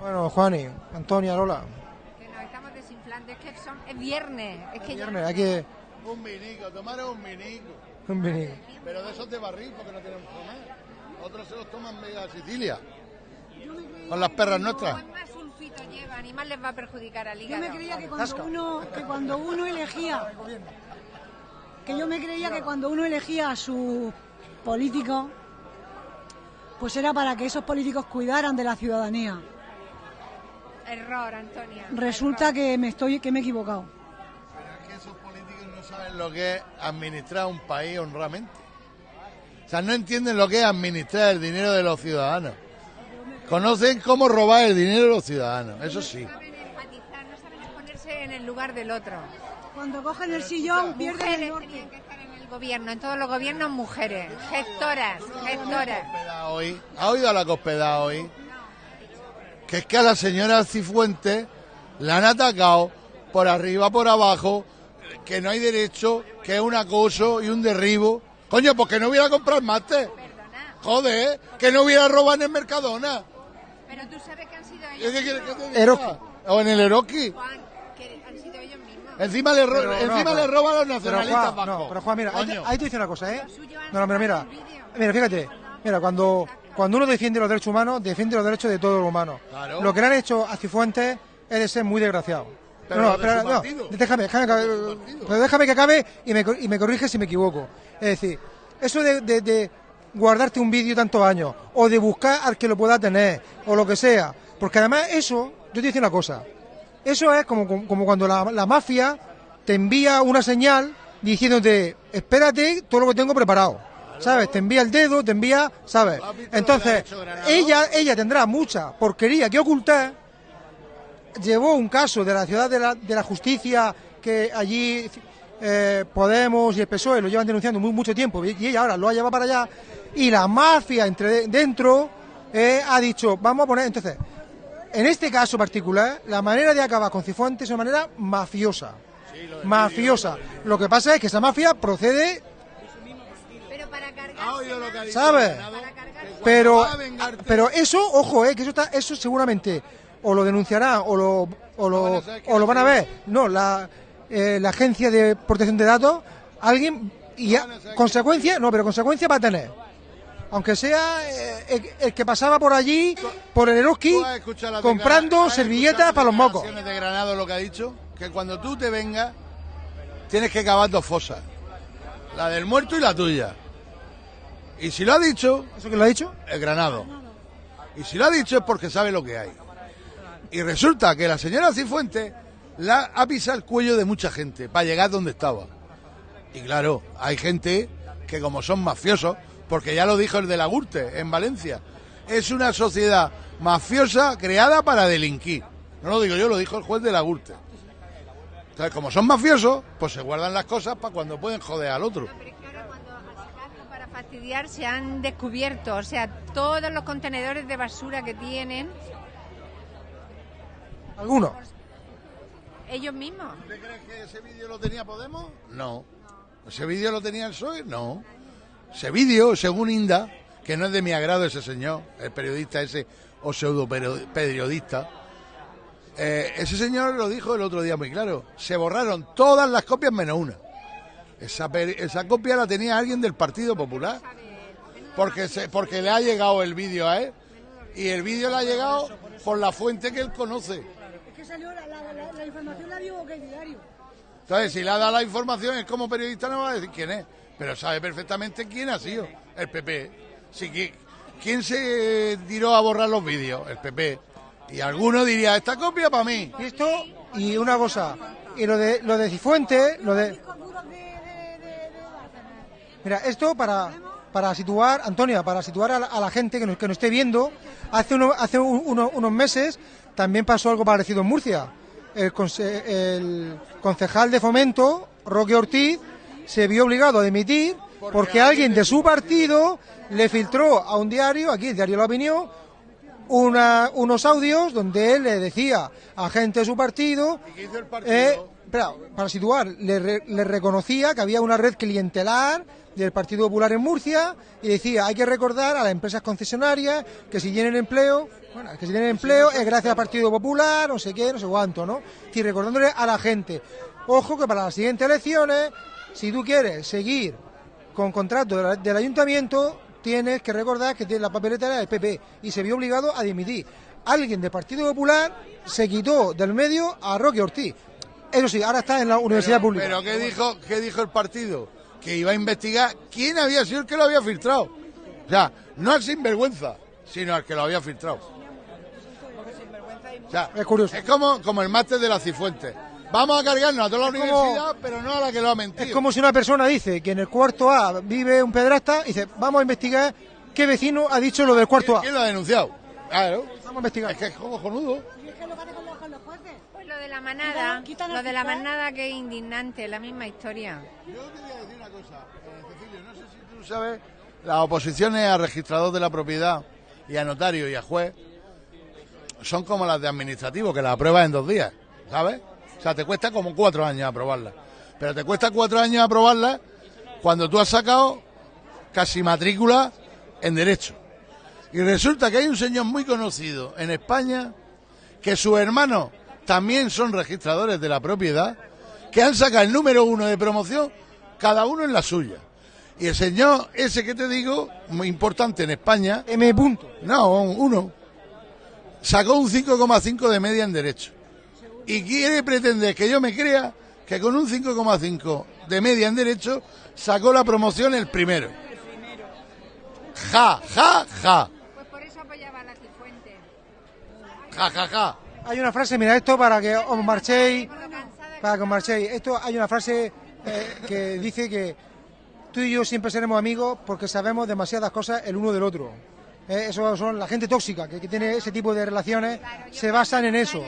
Bueno, Juani, Antonia, Lola. Que nos estamos desinflando. Es que son- es viernes. Es que ya Viernes, hay que... Un vinico, tomar un vinico. un vini- Pero de esos de barril, porque no tenemos que comer. Otros se los toman medio a Sicilia. Con las perras nuestras. Cuanto más sulfito llevan y más les va a perjudicar al Yo hígado. me creía que cuando uno, que cuando uno elegía, que yo me creía que cuando uno elegía a sus políticos, pues era para que esos políticos cuidaran de la ciudadanía. Error, Antonia. Resulta que me estoy, que me he equivocado. que esos políticos no saben lo que es administrar un país honramente. O sea, no entienden lo que es administrar el dinero de los ciudadanos. Conocen cómo robar el dinero de los ciudadanos, eso sí. saben empatizar, no saben ponerse en el lugar del otro. Cuando cogen el sillón, pierden el norte. Gobierno, en todos los gobiernos mujeres, gestoras, gestoras. Hoy, ¿Ha oído a la cospedal hoy? Que es que a la señora Cifuentes la han atacado por arriba, por abajo, que no hay derecho, que es un acoso y un derribo. Coño, pues que no hubiera comprado máster. Joder, que no hubiera robado en el Mercadona. Pero tú sabes que han sido ¿Qué ellos. mismos, diga? Eroski. O en el Eroski. Juan, que han sido ellos mismos. Encima le, ro- Pero encima le roban a los Pero nacionalistas Juan, no, pero Juan, mira, ahí te, Coño. ahí te dice una cosa, ¿eh? No, no, pero mira, mira, fíjate, mira, cuando, cuando uno defiende los derechos humanos, defiende los derechos de todos los humanos. Claro. Lo que le han hecho a Cifuentes es de ser muy desgraciado. Pero no, no, su no, déjame, déjame, que acabe, pero déjame que acabe y me, y me corrige si me equivoco. Es decir, eso de, de- de guardarte un vídeo tantos años, o de buscar al que lo pueda tener, o lo que sea, porque además eso, yo te digo una cosa, eso es como, como, cuando la, la mafia te envía una señal diciéndote, espérate todo lo que tengo preparado. ¿Sabes? Te envía el dedo, te envía, ¿sabes? Entonces, ella, ella tendrá mucha porquería que ocultar. Llevó un caso de la ciudad de la, de la justicia que allí eh, Podemos y el PSOE lo llevan denunciando muy, mucho tiempo y ella ahora lo ha llevado para allá. Y la mafia entre dentro eh, ha dicho, vamos a poner. Entonces, en este caso particular, la manera de acabar con Cifuentes es una manera mafiosa. mafiosa. Lo que pasa es que esa mafia procede, Pero para cargar. ¿Ha oído lo dicho ¿sabes? Pero, a pero eso, ojo, eh, que eso está, eso seguramente o lo denunciarán o lo, o lo, o lo van a ver. No, la, eh, la agencia de protección de datos, alguien, y ya, consecuencia, no, pero consecuencia va a tener. Aunque sea eh, el, el que pasaba por allí, por el Eroski, ¿Tú has escuchado las comprando servilletas para los mocos. de Granado lo que ha dicho? Que cuando tú te vengas, tienes que cavar dos fosas. La del muerto y la tuya. Y si lo ha dicho... ¿Eso que lo ha dicho? El Granado. Y si lo ha dicho es porque sabe lo que hay. Y resulta que la señora Cifuentes la ha pisado el cuello de mucha gente para llegar donde estaba. Y claro, hay gente que como son mafiosos, porque ya lo dijo el de la Gurte en Valencia, es una sociedad mafiosa creada para delinquir. No lo digo yo, lo dijo el juez de la Gurte. Entonces, como son mafiosos, pues se guardan las cosas para cuando pueden joder al otro. Para fastidiar se han descubierto, o sea, todos los contenedores de basura que tienen ¿Alguno? ellos mismos. ¿Usted cree que ese vídeo lo tenía Podemos? No. ¿Ese vídeo lo tenía el PSOE? No. Ese vídeo, según Inda, que no es de mi agrado ese señor, el periodista ese, o pseudo periodista, eh, ese señor lo dijo el otro día muy claro. Se borraron todas las copias menos una. Esa, esa copia la tenía alguien del Partido Popular. Porque, se- porque le ha llegado el vídeo a él. Y el vídeo le ha llegado por la fuente que él conoce. Es que salió la, la, la, la información la dio que el diario. Entonces, si le ha dado la información, es como periodista no va a decir quién es, pero sabe perfectamente quién ha sido, el PP. ¿Quién se tiró a borrar los vídeos? El PP. Y alguno diría, esta copia para mí. Y esto, y una cosa, y lo de, lo de Cifuentes, lo de... Mira, esto para, para situar, Antonia, para situar a la, gente que nos, que nos esté viendo, hace, uno- hace un- uno- unos meses también pasó algo parecido en Murcia. El, conse- el concejal de fomento, Roque Ortiz, se vio obligado a dimitir porque alguien de su partido le filtró a un diario, aquí el diario La Opinión, una- unos audios donde él le decía a gente de su partido, eh, para situar, le, re- le reconocía que había una red clientelar del Partido Popular en Murcia y decía, hay que recordar a las empresas concesionarias que si tienen empleo, bueno, que si tienen empleo es gracias al Partido Popular, no sé qué, no sé cuánto, ¿no? Decir, recordándole a la gente, ojo que para las siguientes elecciones, si tú quieres seguir con contrato del ayuntamiento, tienes que recordar que tiene la papeleta era del PP y se vio obligado a dimitir. Alguien del Partido Popular se quitó del medio a Roque Ortiz. Eso sí, ahora está en la universidad pública. Pero ¿qué dijo, ¿qué dijo el partido? Que iba a investigar quién había sido el que lo había filtrado. O sea, no al sinvergüenza, sino al que lo había filtrado. O sea, es curioso. Es como, como el máster de la Cifuentes. Vamos a cargarnos a toda la Es como- universidad, pero no a la que lo ha mentido. Es como si una persona dice que en el cuarto A vive un pedrasta y dice, vamos a investigar qué vecino ha dicho lo del cuarto A. ¿Quién lo ha denunciado? Claro. Vamos a investigar. Es que es cojonudo. Pues lo de la manada, lo de la manada que es indignante, la misma historia. Yo quería decir una cosa, eh, Cecilio, no sé si tú sabes, las oposiciones a registrador de la propiedad y a notario y a juez son como las de administrativo, que las apruebas en dos días, ¿sabes? O sea, te cuesta como cuatro años aprobarlas. Pero te cuesta cuatro años aprobarlas cuando tú has sacado casi matrícula en derecho. Y resulta que hay un señor muy conocido en España que sus hermanos también son registradores de la propiedad, que han sacado el número uno de promoción, cada uno en la suya. Y el señor ese que te digo, muy importante en España, M. Punto. no, uno, sacó un 5,5 de media en derecho. Y quiere pretender que yo me crea que con un 5,5 de media en derecho sacó la promoción el primero. Ja, ja, ja. Pues por eso apoyaba a la. Ja, ja, ja. Hay una frase, mira esto para que os marchéis, para que os marchéis. Esto hay una frase eh, que dice que tú y yo siempre seremos amigos porque sabemos demasiadas cosas el uno del otro. Eh, eso son la gente tóxica que, que tiene ese tipo de relaciones, se basan en eso,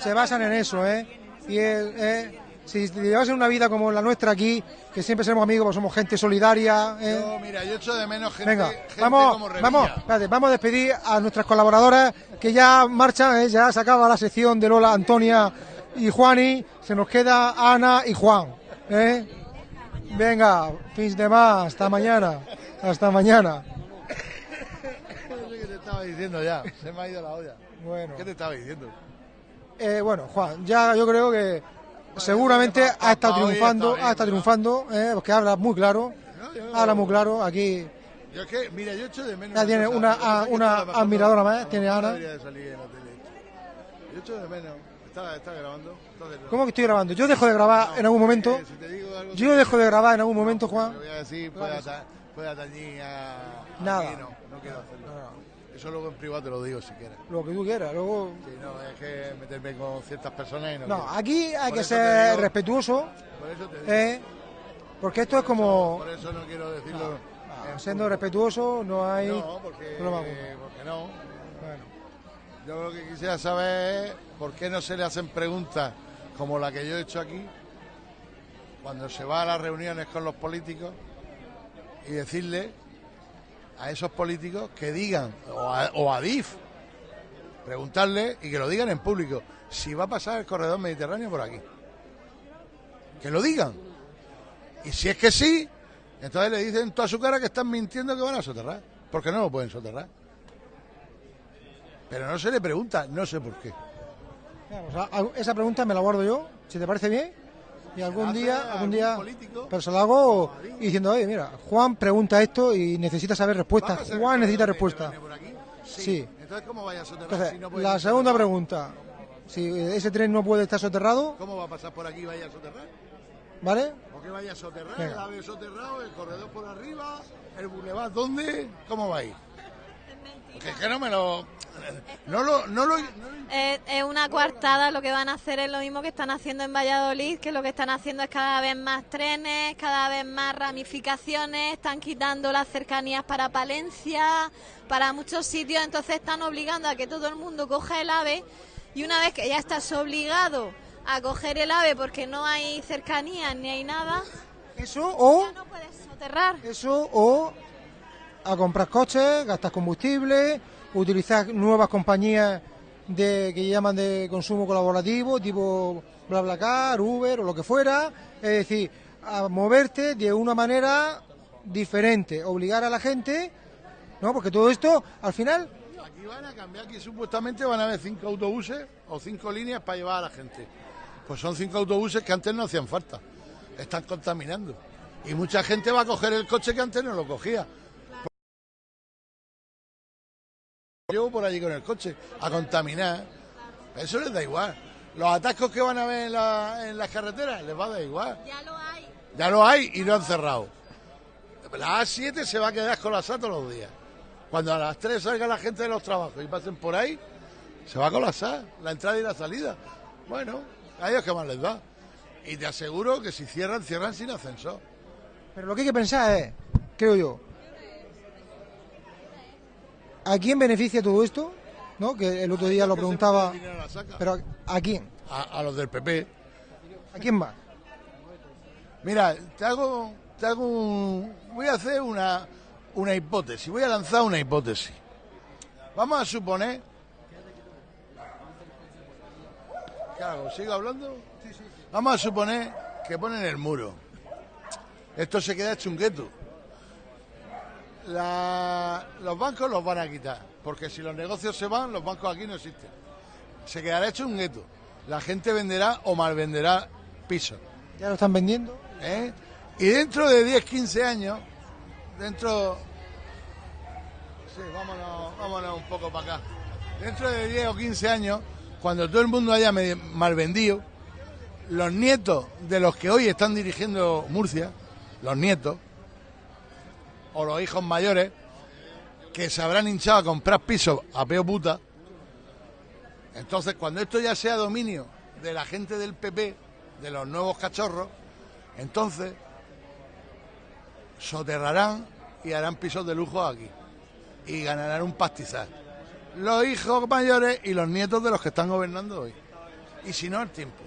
se basan en eso, ¿eh? Y eh, si llevas una vida como la nuestra aquí, que siempre seremos amigos, pues somos gente solidaria. ¿eh? Yo, mira, yo echo de menos gente, Venga, gente vamos, como vamos, espérate, vamos a despedir a nuestras colaboradoras que ya marchan, ¿eh? ya se acaba la sección de Lola, Antonia y Juani, se nos queda Ana y Juan. ¿eh? Venga, fins de más, hasta mañana, hasta mañana. No sé qué te estaba diciendo ya, *laughs* se me ha ido la olla. Bueno. ¿Qué te estaba diciendo? Eh, bueno, Juan, ya yo creo que seguramente ha estado triunfando, ha estado triunfando, eh, porque habla muy claro, habla muy claro. Aquí Yo es que, mira, yo echo de menos. ya tiene una, a- una admiradora más, No, tiene no Ana. de salir en la tele. Yo echo de menos. Está, está grabando. Entonces, no. ¿Cómo que estoy grabando? Yo dejo de grabar en algún momento. si te digo algo Yo dejo de grabar en algún momento, Juan. Voy a decir, puede, ata- puede atañir a. Nada. no, no quiero hacerlo. Eso luego en privado te lo digo si quieres. Lo que tú quieras, luego. Sí, no, es que meterme con ciertas personas y no. No, quiero. aquí hay Por que ser digo- respetuoso, Por eso te digo. eh, porque esto es como Por eso no quiero decirlo. en siendo respetuoso, no hay No, porque, alguno. porque no. Yo lo que quisiera saber es por qué no se le hacen preguntas como la que yo he hecho aquí, cuando se va a las reuniones con los políticos y decirle a esos políticos que digan, o a, o a DIF, preguntarle y que lo digan en público, si va a pasar el corredor mediterráneo por aquí. Que lo digan. Y si es que sí, entonces le dicen toda su cara que están mintiendo que van a soterrar. Porque no lo pueden soterrar. Pero no se le pregunta, no sé por qué. Esa pregunta me la guardo yo, si te parece bien. Y algún día, algún día, político? pero se lo hago y diciendo, oye, mira, Juan pregunta esto y necesita saber ¿Va a respuesta. Juan necesita respuesta. aquí? Sí. Entonces, ¿cómo vaya a soterrar Entonces, si no puede la segunda pregunta, si ese tren no puede estar soterrado, ¿Cómo va a pasar por aquí y vaya a soterrar? ¿vale? ¿Por qué vaya a soterrar? Venga. El ave soterrado, el corredor por arriba, el bulevar, ¿dónde? ¿Cómo va a ir? Es que no me lo... No lo... No lo Es, es una coartada, lo que van a hacer es lo mismo que están haciendo en Valladolid, que lo que están haciendo es cada vez más trenes, cada vez más ramificaciones, están quitando las cercanías para Palencia, para muchos sitios, entonces están obligando a que todo el mundo coja el AVE y una vez que ya estás obligado a coger el AVE porque no hay cercanías ni hay nada, Eso o... no puedes soterrar. Eso o a comprar coches, gastar combustible, utilizar nuevas compañías de que llaman de consumo colaborativo, tipo BlaBlaCar, Uber o lo que fuera, es decir, a moverte de una manera diferente, obligar a la gente, ¿no? Porque todo esto al final Aquí van a cambiar, aquí supuestamente van a haber cinco autobuses o cinco líneas para llevar a la gente. Pues son cinco autobuses que antes no hacían falta. Están contaminando. Y mucha gente va a coger el coche que antes no lo cogía. Llevo por allí con el coche a contaminar. Eso les da igual. Los atascos que van a ver en, la- en las carreteras les va a dar igual. Ya lo hay. Ya lo hay y lo han cerrado. La A7 se va a quedar colapsada todos los días. Cuando a las 3 salga la gente de los trabajos y pasen por ahí, se va a colapsar la entrada y la salida. Bueno, a ellos que más les da. Y te aseguro que si cierran, cierran sin ascensor. Pero lo que hay que pensar es, creo yo, ¿a quién beneficia todo esto? ¿No? Que el otro día lo preguntaba. Pero ¿a quién? A, a los del PP. ¿A quién más? Mira, te hago, te hago un... Voy a hacer una, una hipótesis, voy a lanzar una hipótesis. Vamos a suponer... ¿Qué hago? ¿Sigo hablando? Vamos a suponer que ponen el muro. Esto se queda hecho un gueto. La- los bancos los van a quitar, porque si los negocios se van, los bancos aquí no existen. Se quedará hecho un gueto. La gente venderá o malvenderá pisos. ¿Ya lo están vendiendo? ¿eh? Y dentro de 10, 15 años, dentro... Sí, vámonos, vámonos un poco para acá. Dentro de 10 o 15 años, cuando todo el mundo haya mal vendido, los nietos de los que hoy están dirigiendo Murcia, los nietos, o los hijos mayores, que se habrán hinchado a comprar pisos a peo puta, entonces cuando esto ya sea dominio de la gente del PP, de los nuevos cachorros, entonces soterrarán y harán pisos de lujo aquí. Y ganarán un pastizal. Los hijos mayores y los nietos de los que están gobernando hoy. Y si no, el tiempo.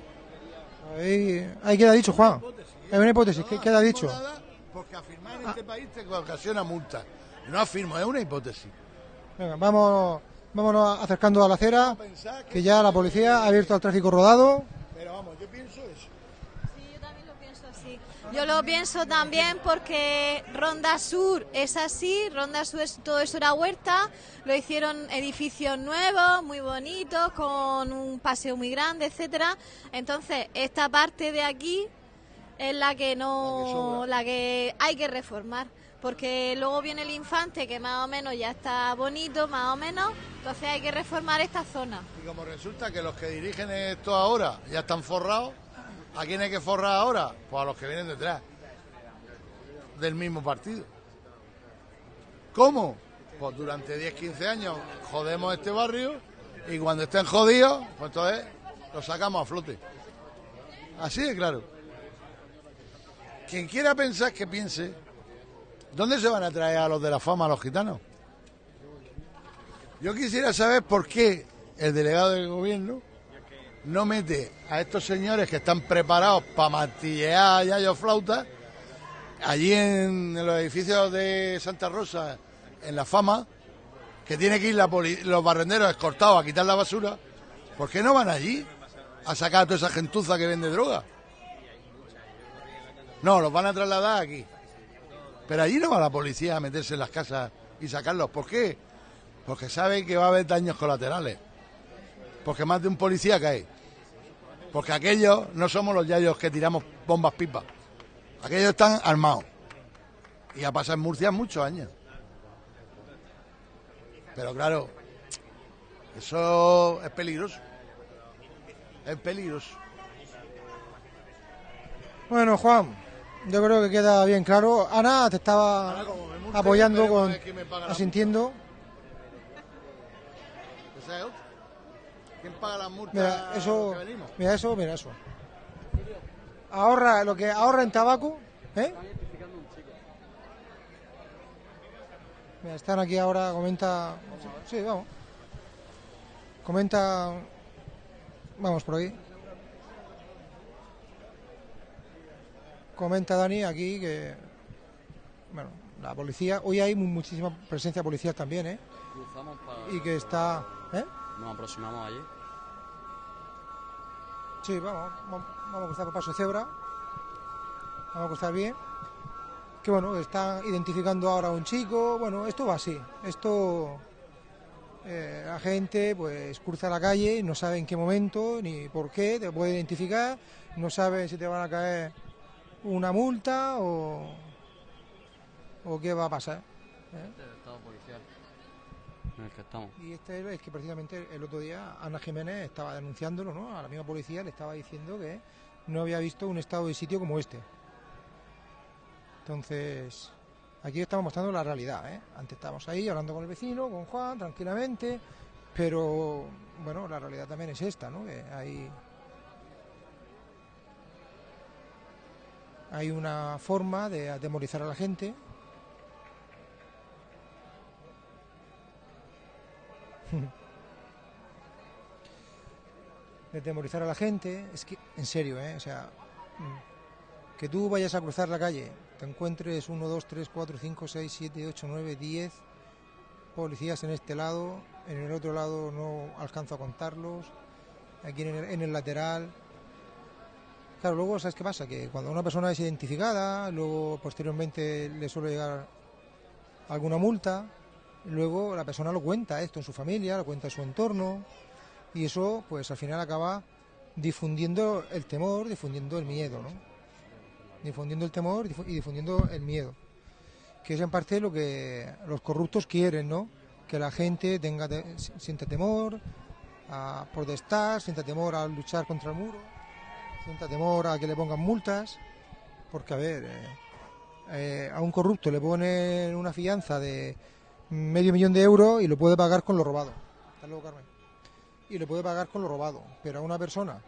Ahí, ahí queda dicho, Juan. Es una hipótesis, que queda dicho. Porque afirmar en este país te ocasiona multa. No afirmo, es una hipótesis. Venga, vamos, vámonos acercando a la acera, que ya la policía ha abierto el tráfico rodado. Pero vamos, yo pienso eso. Sí, Yo lo pienso también porque Ronda Sur es así, Ronda Sur es, todo eso era huerta, lo hicieron edificios nuevos, muy bonitos, con un paseo muy grande, etcétera. Entonces, esta parte de aquí es la que no, la que hay que reformar. Porque luego viene el infante que más o menos ya está bonito, más o menos, entonces hay que reformar esta zona. Y como resulta que los que dirigen esto ahora ya están forrados, ¿a quién hay que forrar ahora? Pues a los que vienen detrás del mismo partido. ¿Cómo? Pues durante 10, 15 años jodemos este barrio y cuando estén jodidos, pues entonces lo sacamos a flote. Así de claro. Quien quiera pensar que piense, ¿dónde se van a traer a los de la fama, a los gitanos? Yo quisiera saber por qué el delegado del gobierno no mete a estos señores que están preparados para martillear yayo flauta allí en, los edificios de Santa Rosa, en la fama, que tiene que ir los barrenderos escortados a quitar la basura. ¿Por qué no van allí a sacar a toda esa gentuza que vende droga? No, los van a trasladar aquí. Pero allí no va la policía a meterse en las casas y sacarlos. ¿Por qué? Porque sabe que va a haber daños colaterales. Porque más de un policía cae. Porque aquellos no somos los yayos que tiramos bombas pipas. Aquellos están armados. Y ha pasado en Murcia muchos años. Pero claro, eso es peligroso. Es peligroso. Bueno, Juan, yo creo que queda bien claro. Ana te estaba apoyando, con, asintiendo. ¿Quién paga las multas Mira, eso, que venimos? mira eso, mira eso. Ahorra lo que ahorra en tabaco, ¿eh? Mira, están aquí ahora, comenta. Sí, vamos. Comenta. Vamos por aquí. Comenta Dani aquí que. Bueno, la policía. Hoy hay mu- muchísima presencia policial también, ¿eh? Cruzamos para... Y que está. ¿Eh? Nos aproximamos allí. Sí, vamos, vamos, vamos a cruzar por paso de cebra. Vamos a cruzar bien. Que bueno, están identificando ahora a un chico. Bueno, esto va así. Esto. eh, la gente pues cruza la calle y no sabe en qué momento ni por qué te puede identificar. No sabe si te van a caer una multa o. o qué va a pasar. ¿eh? Este es el estado policial en el que estamos. Y este es que precisamente el otro día Ana Jiménez estaba denunciándolo, ¿no? A la misma policía le estaba diciendo que no había visto un estado de sitio como este. Entonces, aquí estamos mostrando la realidad, ¿eh? Antes estábamos ahí hablando con el vecino, con Juan, tranquilamente, pero bueno, la realidad también es esta, ¿no? Que hay hay una forma de atemorizar a la gente *laughs* de temorizar a la gente, es que, en serio, ¿eh? O sea, mm, que tú vayas a cruzar la calle, te encuentres 1, 2, 3, 4, 5, 6, 7, 8, 9, 10 policías en este lado, en el otro lado no alcanzo a contarlos, aquí en el, en el lateral. Claro, luego, ¿sabes qué pasa? Que cuando una persona es identificada, luego posteriormente le suele llegar alguna multa, luego la persona lo cuenta esto en su familia, lo cuenta en su entorno, y eso pues al final acaba difundiendo el temor, difundiendo el miedo, ¿no? Difundiendo el temor y difundiendo el miedo. Que es en parte lo que los corruptos quieren, ¿no? Que la gente tenga te- si- sienta temor a protestar, sienta temor a luchar contra el muro, sienta temor a que le pongan multas, porque a ver, eh, eh, a un corrupto le ponen una fianza de medio millón de euros y lo puede pagar con lo robado. Hasta luego, Carmen y le puede pagar con lo robado. Pero a una persona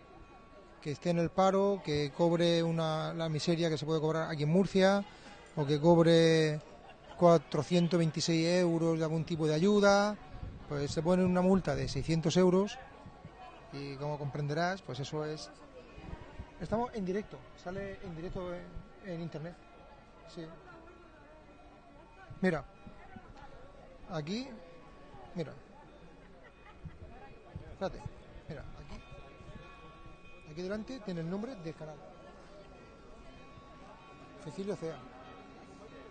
que esté en el paro, que cobre una, la miseria que se puede cobrar aquí en Murcia, o que cobre 426 euros de algún tipo de ayuda, pues se pone una multa de 600 euros y como comprenderás, pues eso es... Estamos en directo, sale en directo en, en internet. Sí. Mira, aquí, mira, Espérate, mira, aquí. Aquí delante tiene el nombre del canal. Cecilio Cea.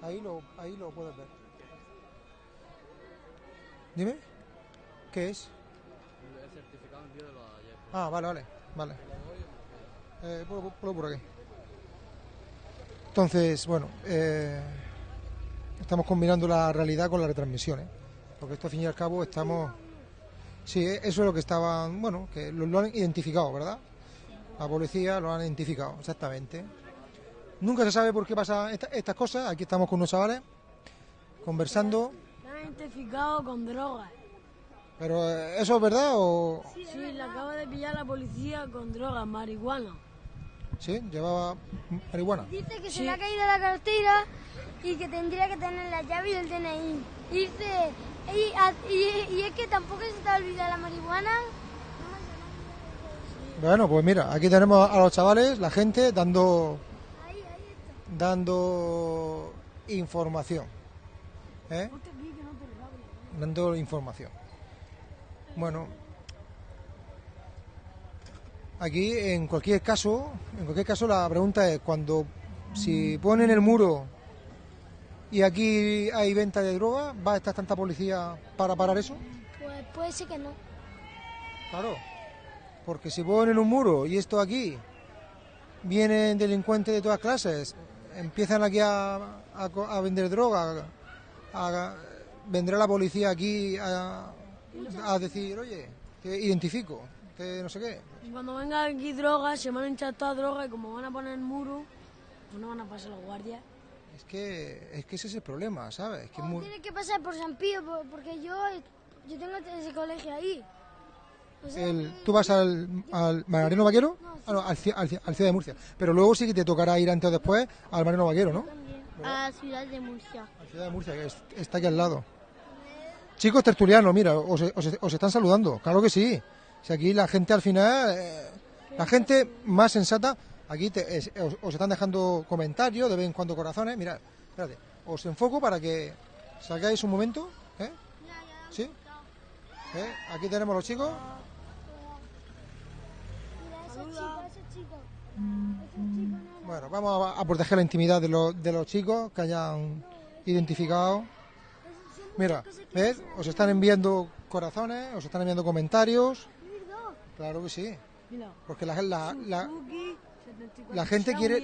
Ahí lo, ahí lo puedes ver. Dime. ¿Qué es? El certificado envío de los ayer. Ah, vale, vale, vale. Eh, ponlo por aquí. Entonces, bueno, eh, estamos combinando la realidad con la retransmisión, ¿eh? porque esto al fin y al cabo estamos... Sí, eh, eso es lo que estaban, bueno, que lo, lo han identificado, ¿verdad? La policía lo han identificado, exactamente. Nunca se sabe por qué pasa esta- estas cosas. Aquí estamos con unos chavales conversando, La han identificado con drogas. pero eh, ¿eso es verdad o...? Sí, la acaba de pillar la policía con drogas, marihuana. Sí, llevaba marihuana. Dice que se le ha caído la cartera y que tendría que tener la llave y el DNI. Y dice, y, y- y es que tampoco se te ha olvidado la marihuana. Bueno, pues mira, aquí tenemos a los chavales, la gente dando dando información. ¿eh? Dando información. Bueno, aquí en cualquier caso, en cualquier caso la pregunta es cuando si ponen el muro y aquí hay venta de droga, ¿va a estar tanta policía para parar eso? Pues puede ser que no. Claro, porque si ponen un muro y esto aquí, vienen delincuentes de todas clases, empiezan aquí a, a vender droga, a- vendrá la policía aquí a, a decir, oye, te identifico, te no sé qué. Y cuando venga aquí drogas, se van a echar toda droga y como van a poner el muro, pues no van a pasar los guardias. Es que, es que ese es el problema, ¿sabes? Que es muy- Tiene que pasar por San Pío por- porque yo, yo tengo ese colegio ahí. O sea, el- tú vas al, al Marino Vaquero, Ah, no, al, al, al Ciudad de Murcia, pero luego sí que te tocará ir antes o después al Marino Vaquero, ¿no? a Ciudad de Murcia. Ciudad de Murcia, que es- está aquí al lado. Chicos tertulianos, mira, os, os- os están saludando, claro que sí. Si aquí la gente al final, eh, la gente más sensata, aquí te- os, están dejando comentarios, de vez en cuando corazones. Mira, espérate, os enfoco para que sacáis un momento. ¿eh? ¿Sí? ¿Eh? Aquí tenemos los chicos. Bueno, vamos a, a proteger la intimidad de, los- de los chicos que hayan identificado. Mira, ¿ves? Os están enviando corazones, os están enviando comentarios. Claro que sí. Mira. Porque la, la, la, Suzuki, 74. la gente quiere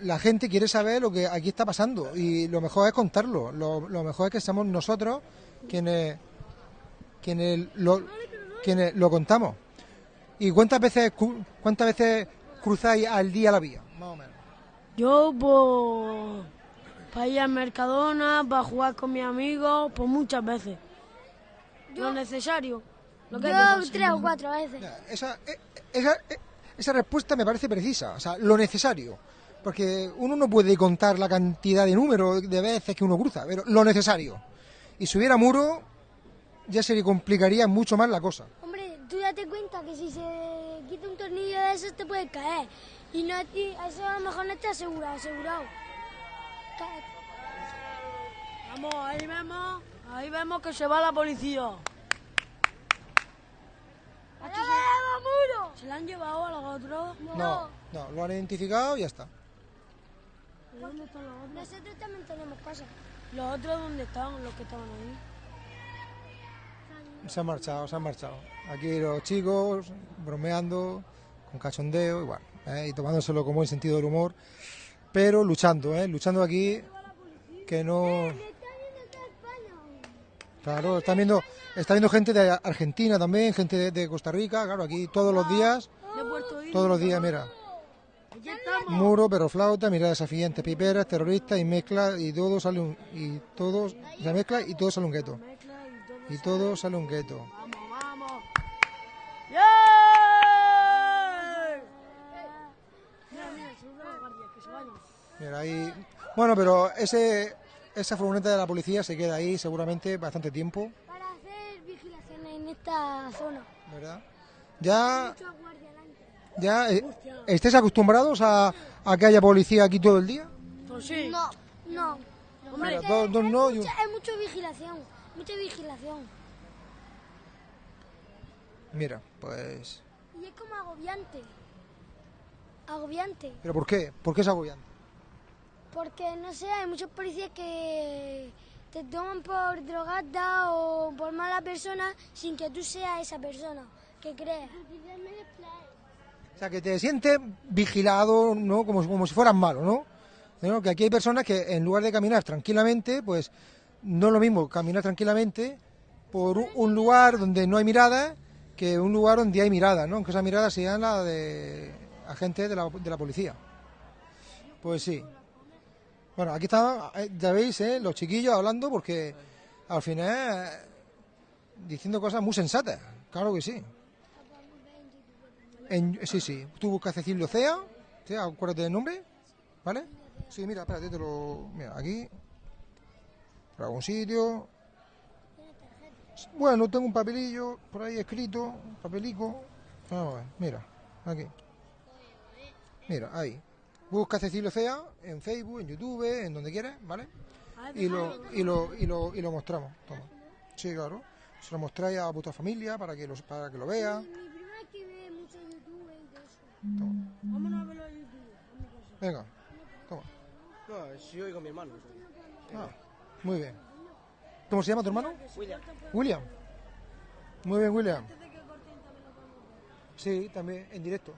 la, gente quiere saber lo que aquí está pasando y lo mejor es contarlo. Lo, lo mejor es que seamos nosotros quienes quienes lo, quienes lo contamos. ¿Y cuántas veces cu- cuántas veces cruzáis al día la vía? Más o menos. Yo, pues, para ir al Mercadona, para jugar con mis amigos, pues muchas veces. Lo necesario. Lo que hay que Yo tres o cuatro veces. Esa, eh, esa, eh, esa respuesta me parece precisa, o sea, lo necesario. Porque uno no puede contar la cantidad de números de veces que uno cruza, pero lo necesario. Y si hubiera muro, ya se le complicaría mucho más la cosa. Hombre, tú date cuenta que si se quita un tornillo de esos te puede caer. Y no, y eso a lo mejor no está asegurado, asegurado. Vamos, ahí vemos, ahí vemos que se va la policía. ¿Se la han llevado a los otros? No, no, lo han identificado y ya está. ¿Dónde están los otros? Nosotros también tenemos cosas. ¿Los otros dónde están? Los que estaban ahí. Se han marchado, se han marchado. Aquí los chicos bromeando, con cachondeo, igual, ¿eh? y tomándoselo como en sentido del humor, pero luchando, ¿eh? luchando aquí, que no... Claro, están viendo, está viendo gente de Argentina también, gente de, de Costa Rica, claro, aquí todos los días, todos los días, mira, muro, perro flauta, mirada desafiante, piperas, terroristas y mezcla, y todo sale un, y todos, se mezcla y todo sale un gueto. Y todo sale un gueto. Mira, ahí... Bueno, pero ese, esa furgoneta de la policía se queda ahí seguramente bastante tiempo, Para hacer vigilaciones en esta zona. ¿verdad? Ya, ya eh, ¿estáis acostumbrados a, a que haya policía aquí todo el día? Pues sí. No, no. Mira, Porque dos, dos es no y un- mucha, es mucha vigilación. Mucha vigilación. Mira, pues... Y es como agobiante. Agobiante. ¿Pero por qué? ¿Por qué es agobiante? Porque, no sé, hay muchos policías que te toman por drogada o por mala persona sin que tú seas esa persona que crees. O sea, que te sientes vigilado, ¿no? Como, como si fueras malo, ¿no? Que aquí hay personas que en lugar de caminar tranquilamente, pues no es lo mismo caminar tranquilamente por un, un lugar donde no hay mirada que un lugar donde hay mirada, ¿no? Aunque esa mirada sea la de agentes de la, de la policía. Pues sí. Bueno, aquí están, eh, ya veis, ¿eh? los chiquillos hablando porque al final eh, diciendo cosas muy sensatas. Claro que sí. En- sí, sí. Tú buscas Cecilio Cea, ¿sí? acuérdate del nombre, ¿vale? Sí, mira, espérate, te lo... Mira, aquí, por algún sitio. Bueno, tengo un papelillo por ahí escrito, papelico. Vamos a ver, mira, aquí. Mira, ahí. Busca Cecilio Cea en Facebook, en YouTube, en donde quieras, ¿vale? Y lo, y lo, y lo, y lo mostramos. Toma. Sí, claro. Se lo mostráis a vuestra familia para que lo, para que lo vea. Mi prima es que ve mucho YouTube y todo eso. Vámonos a verlo en YouTube. Venga, toma. No, si yo y con mi hermano. Ah, muy bien. ¿Cómo se llama tu hermano? William. William. Muy bien, William. Sí, también en directo.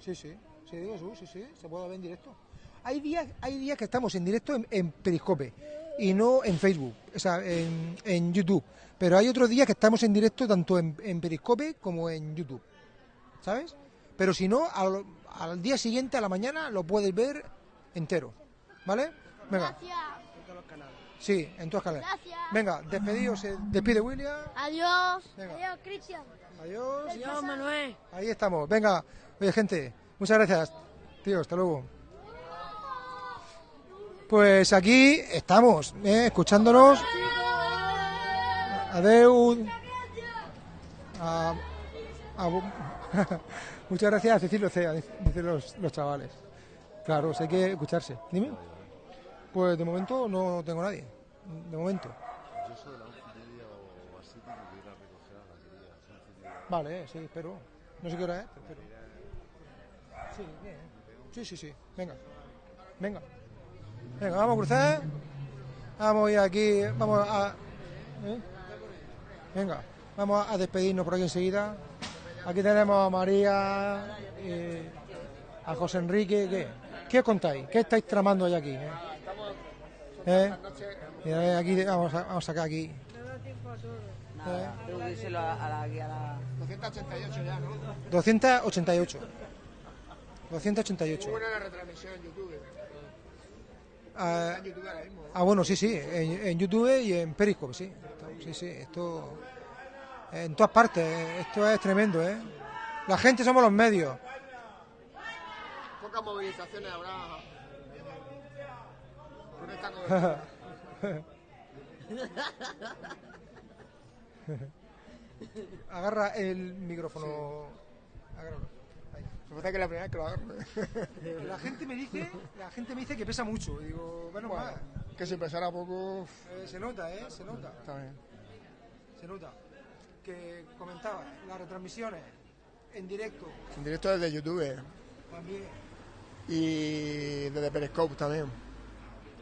Sí, sí. Sí, digo, sí, sí, sí, se puede ver en directo. Hay días, hay días que estamos en directo en, en Periscope y no en Facebook, o sea, en, en YouTube. Pero hay otros días que estamos en directo tanto en, en Periscope como en YouTube. ¿Sabes? Pero si no, al, al día siguiente, a la mañana, lo puedes ver entero. ¿Vale? Venga. Sí, en todas canales. Gracias. Venga, despedidos. Se despide William. Adiós. Venga. Adiós, Cristian. Adiós. Adiós, Manuel. Ahí estamos. Venga. Oye, gente, muchas gracias. Tío, hasta luego. Pues aquí estamos, ¿eh? escuchándonos. A- a- *laughs* muchas gracias Cecilio Cea, dicen los, los chavales. Claro, hay que escucharse. Dime. Pues de momento no tengo nadie. De momento. Yo soy de la o así que a recoger a la. Vale, sí, espero. No sé qué hora es, pero. Sí, bien. Sí, sí, sí. Venga. Venga. Venga, vamos a cruzar. Vamos a ir aquí. Vamos a. ¿eh? Venga, vamos a despedirnos por aquí enseguida. Aquí tenemos a María, eh, a José Enrique. ¿Qué? ¿Qué os contáis? ¿Qué estáis tramando hoy aquí? eh? ¿Eh? Mira, eh, aquí vamos a, vamos a sacar aquí. Nada, a la, a la... 288 ya, ¿no? 288. 288. buena la retransmisión en YouTube. Ah, en YouTube ahora mismo. ah, bueno, sí, sí, en, en YouTube y en Periscope, sí. Sí, sí, esto. En todas partes, eh, esto es tremendo, ¿eh? La gente somos los medios. Pocas movilizaciones habrá. Con esta. *laughs* Agarra el micrófono. Agárralo. Me que la primera vez que lo. *laughs* La gente me dice, la gente me dice que pesa mucho. Digo, bueno, Bueno, más. que si pesara poco. Eh, se nota, ¿eh? Se nota. Está bien. Se nota. Que comentaba, las retransmisiones en directo En directo desde YouTube también. y desde Periscope también.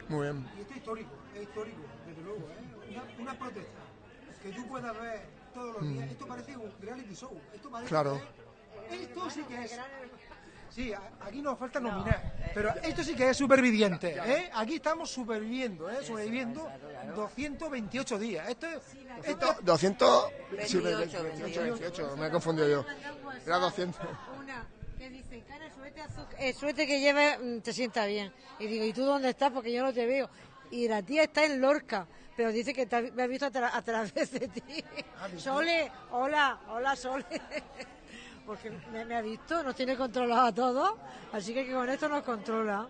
Muy bien. Y esto es histórico, es histórico, desde luego, ¿eh? Una, una protesta que tú puedas ver todos los días. Mm. Esto parece un reality show. Esto parece, Claro. ¿eh? Esto sí que es. Sí, aquí nos falta nominar. Pero esto sí que es superviviente, ¿eh? Aquí estamos superviviendo, ¿eh? Sobreviviendo 228 días. Esto es. Esto, 200. Sí, 28, 28, 28, me he confundido yo. Era 200. Una que dice, cara, el suéter, el suéter que lleves mm, te sienta bien. Y digo, ¿y tú dónde estás? Porque yo no te veo. Y la tía está en Lorca, pero dice que te ha- me ha visto a, tra- a través de ti. Sole, hola, hola Sole. Porque me, me ha visto, nos tiene controlado a todos, así que con esto nos controla.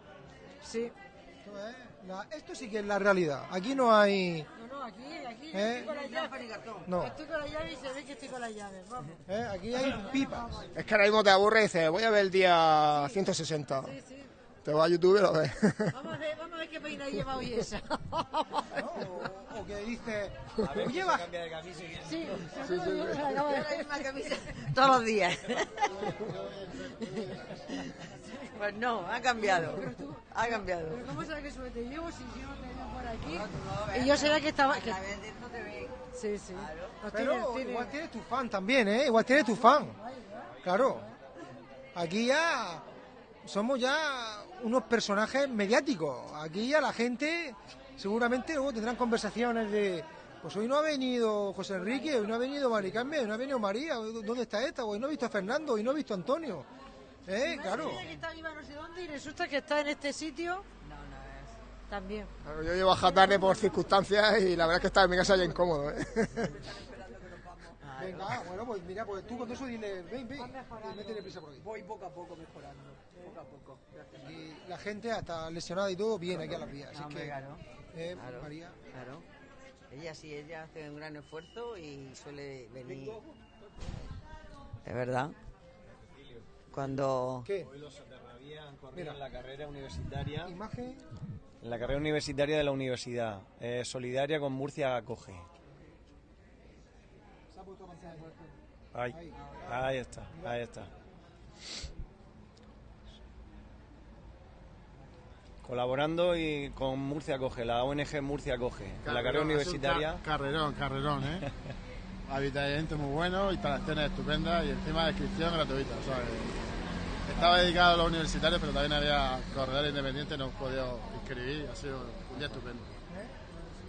Sí. esto es la- esto sí que es la realidad. Aquí no hay. No, no, aquí, aquí ¿Eh? estoy con la llave. No. Estoy con la llave y se ve que estoy con la llave. Vamos. ¿eh? Aquí hay pipas. Es que ahora mismo te aburre y dices, voy a ver el día 160. Sí, sí. Te vas a YouTube y lo ves. Vamos a ver, vamos a ver qué peina lleva hoy esa. O que dice. A ver, Oye, va. cambia de camisa y Sí, sí, sí. la camisa. Todos los días. Pues no, ha cambiado. Pero tú, Ha cambiado. Pero ¿cómo sabes qué suerte llevo si yo no te veo por aquí? Y yo sabía que estaba... que- Sí, sí. Pero igual tienes tu fan también, ¿eh? Igual tienes tu fan. Claro. Aquí ya somos ya unos personajes mediáticos. Aquí ya la gente seguramente luego tendrán conversaciones de pues hoy no ha venido José Enrique, hoy no ha venido Mari Carmen, hoy no ha venido María, ¿dónde está esta? Hoy no he visto a Fernando, hoy no he visto a Antonio. ¿Eh? Claro. Que está arriba no sé dónde y resulta que está en este sitio. También. Claro, yo llevo a tarde por circunstancias y la verdad es que estaba en mi casa ya incómodo. ¿eh? Venga, bueno, pues mira, pues tú con eso dile, ven, ven, y métele prisa por aquí. Voy poco a poco mejorando. Poco a poco. Y la gente, hasta lesionada y todo, viene aquí a las vías. Así No, que, claro. eh, Claro, María. Claro. Ella sí, ella hace un gran esfuerzo y suele venir. Es verdad. Cuando. ¿Qué? Hoy los han corrido Mira. en la carrera universitaria. Imagen. En la carrera universitaria de la universidad. eh, solidaria con Murcia Acoge. Ahí, ahí está, ahí está. Colaborando y con Murcia Acoge, la ONG Murcia Acoge. En la carrera Carrerón, universitaria. ca- Carrerón, carrerón, ¿eh? *laughs* Habitamiento muy bueno, instalaciones estupendas y encima descripción gratuita. estaba dedicado a los universitarios, pero también había corredores independientes, no he podido inscribir. Ha sido un día estupendo.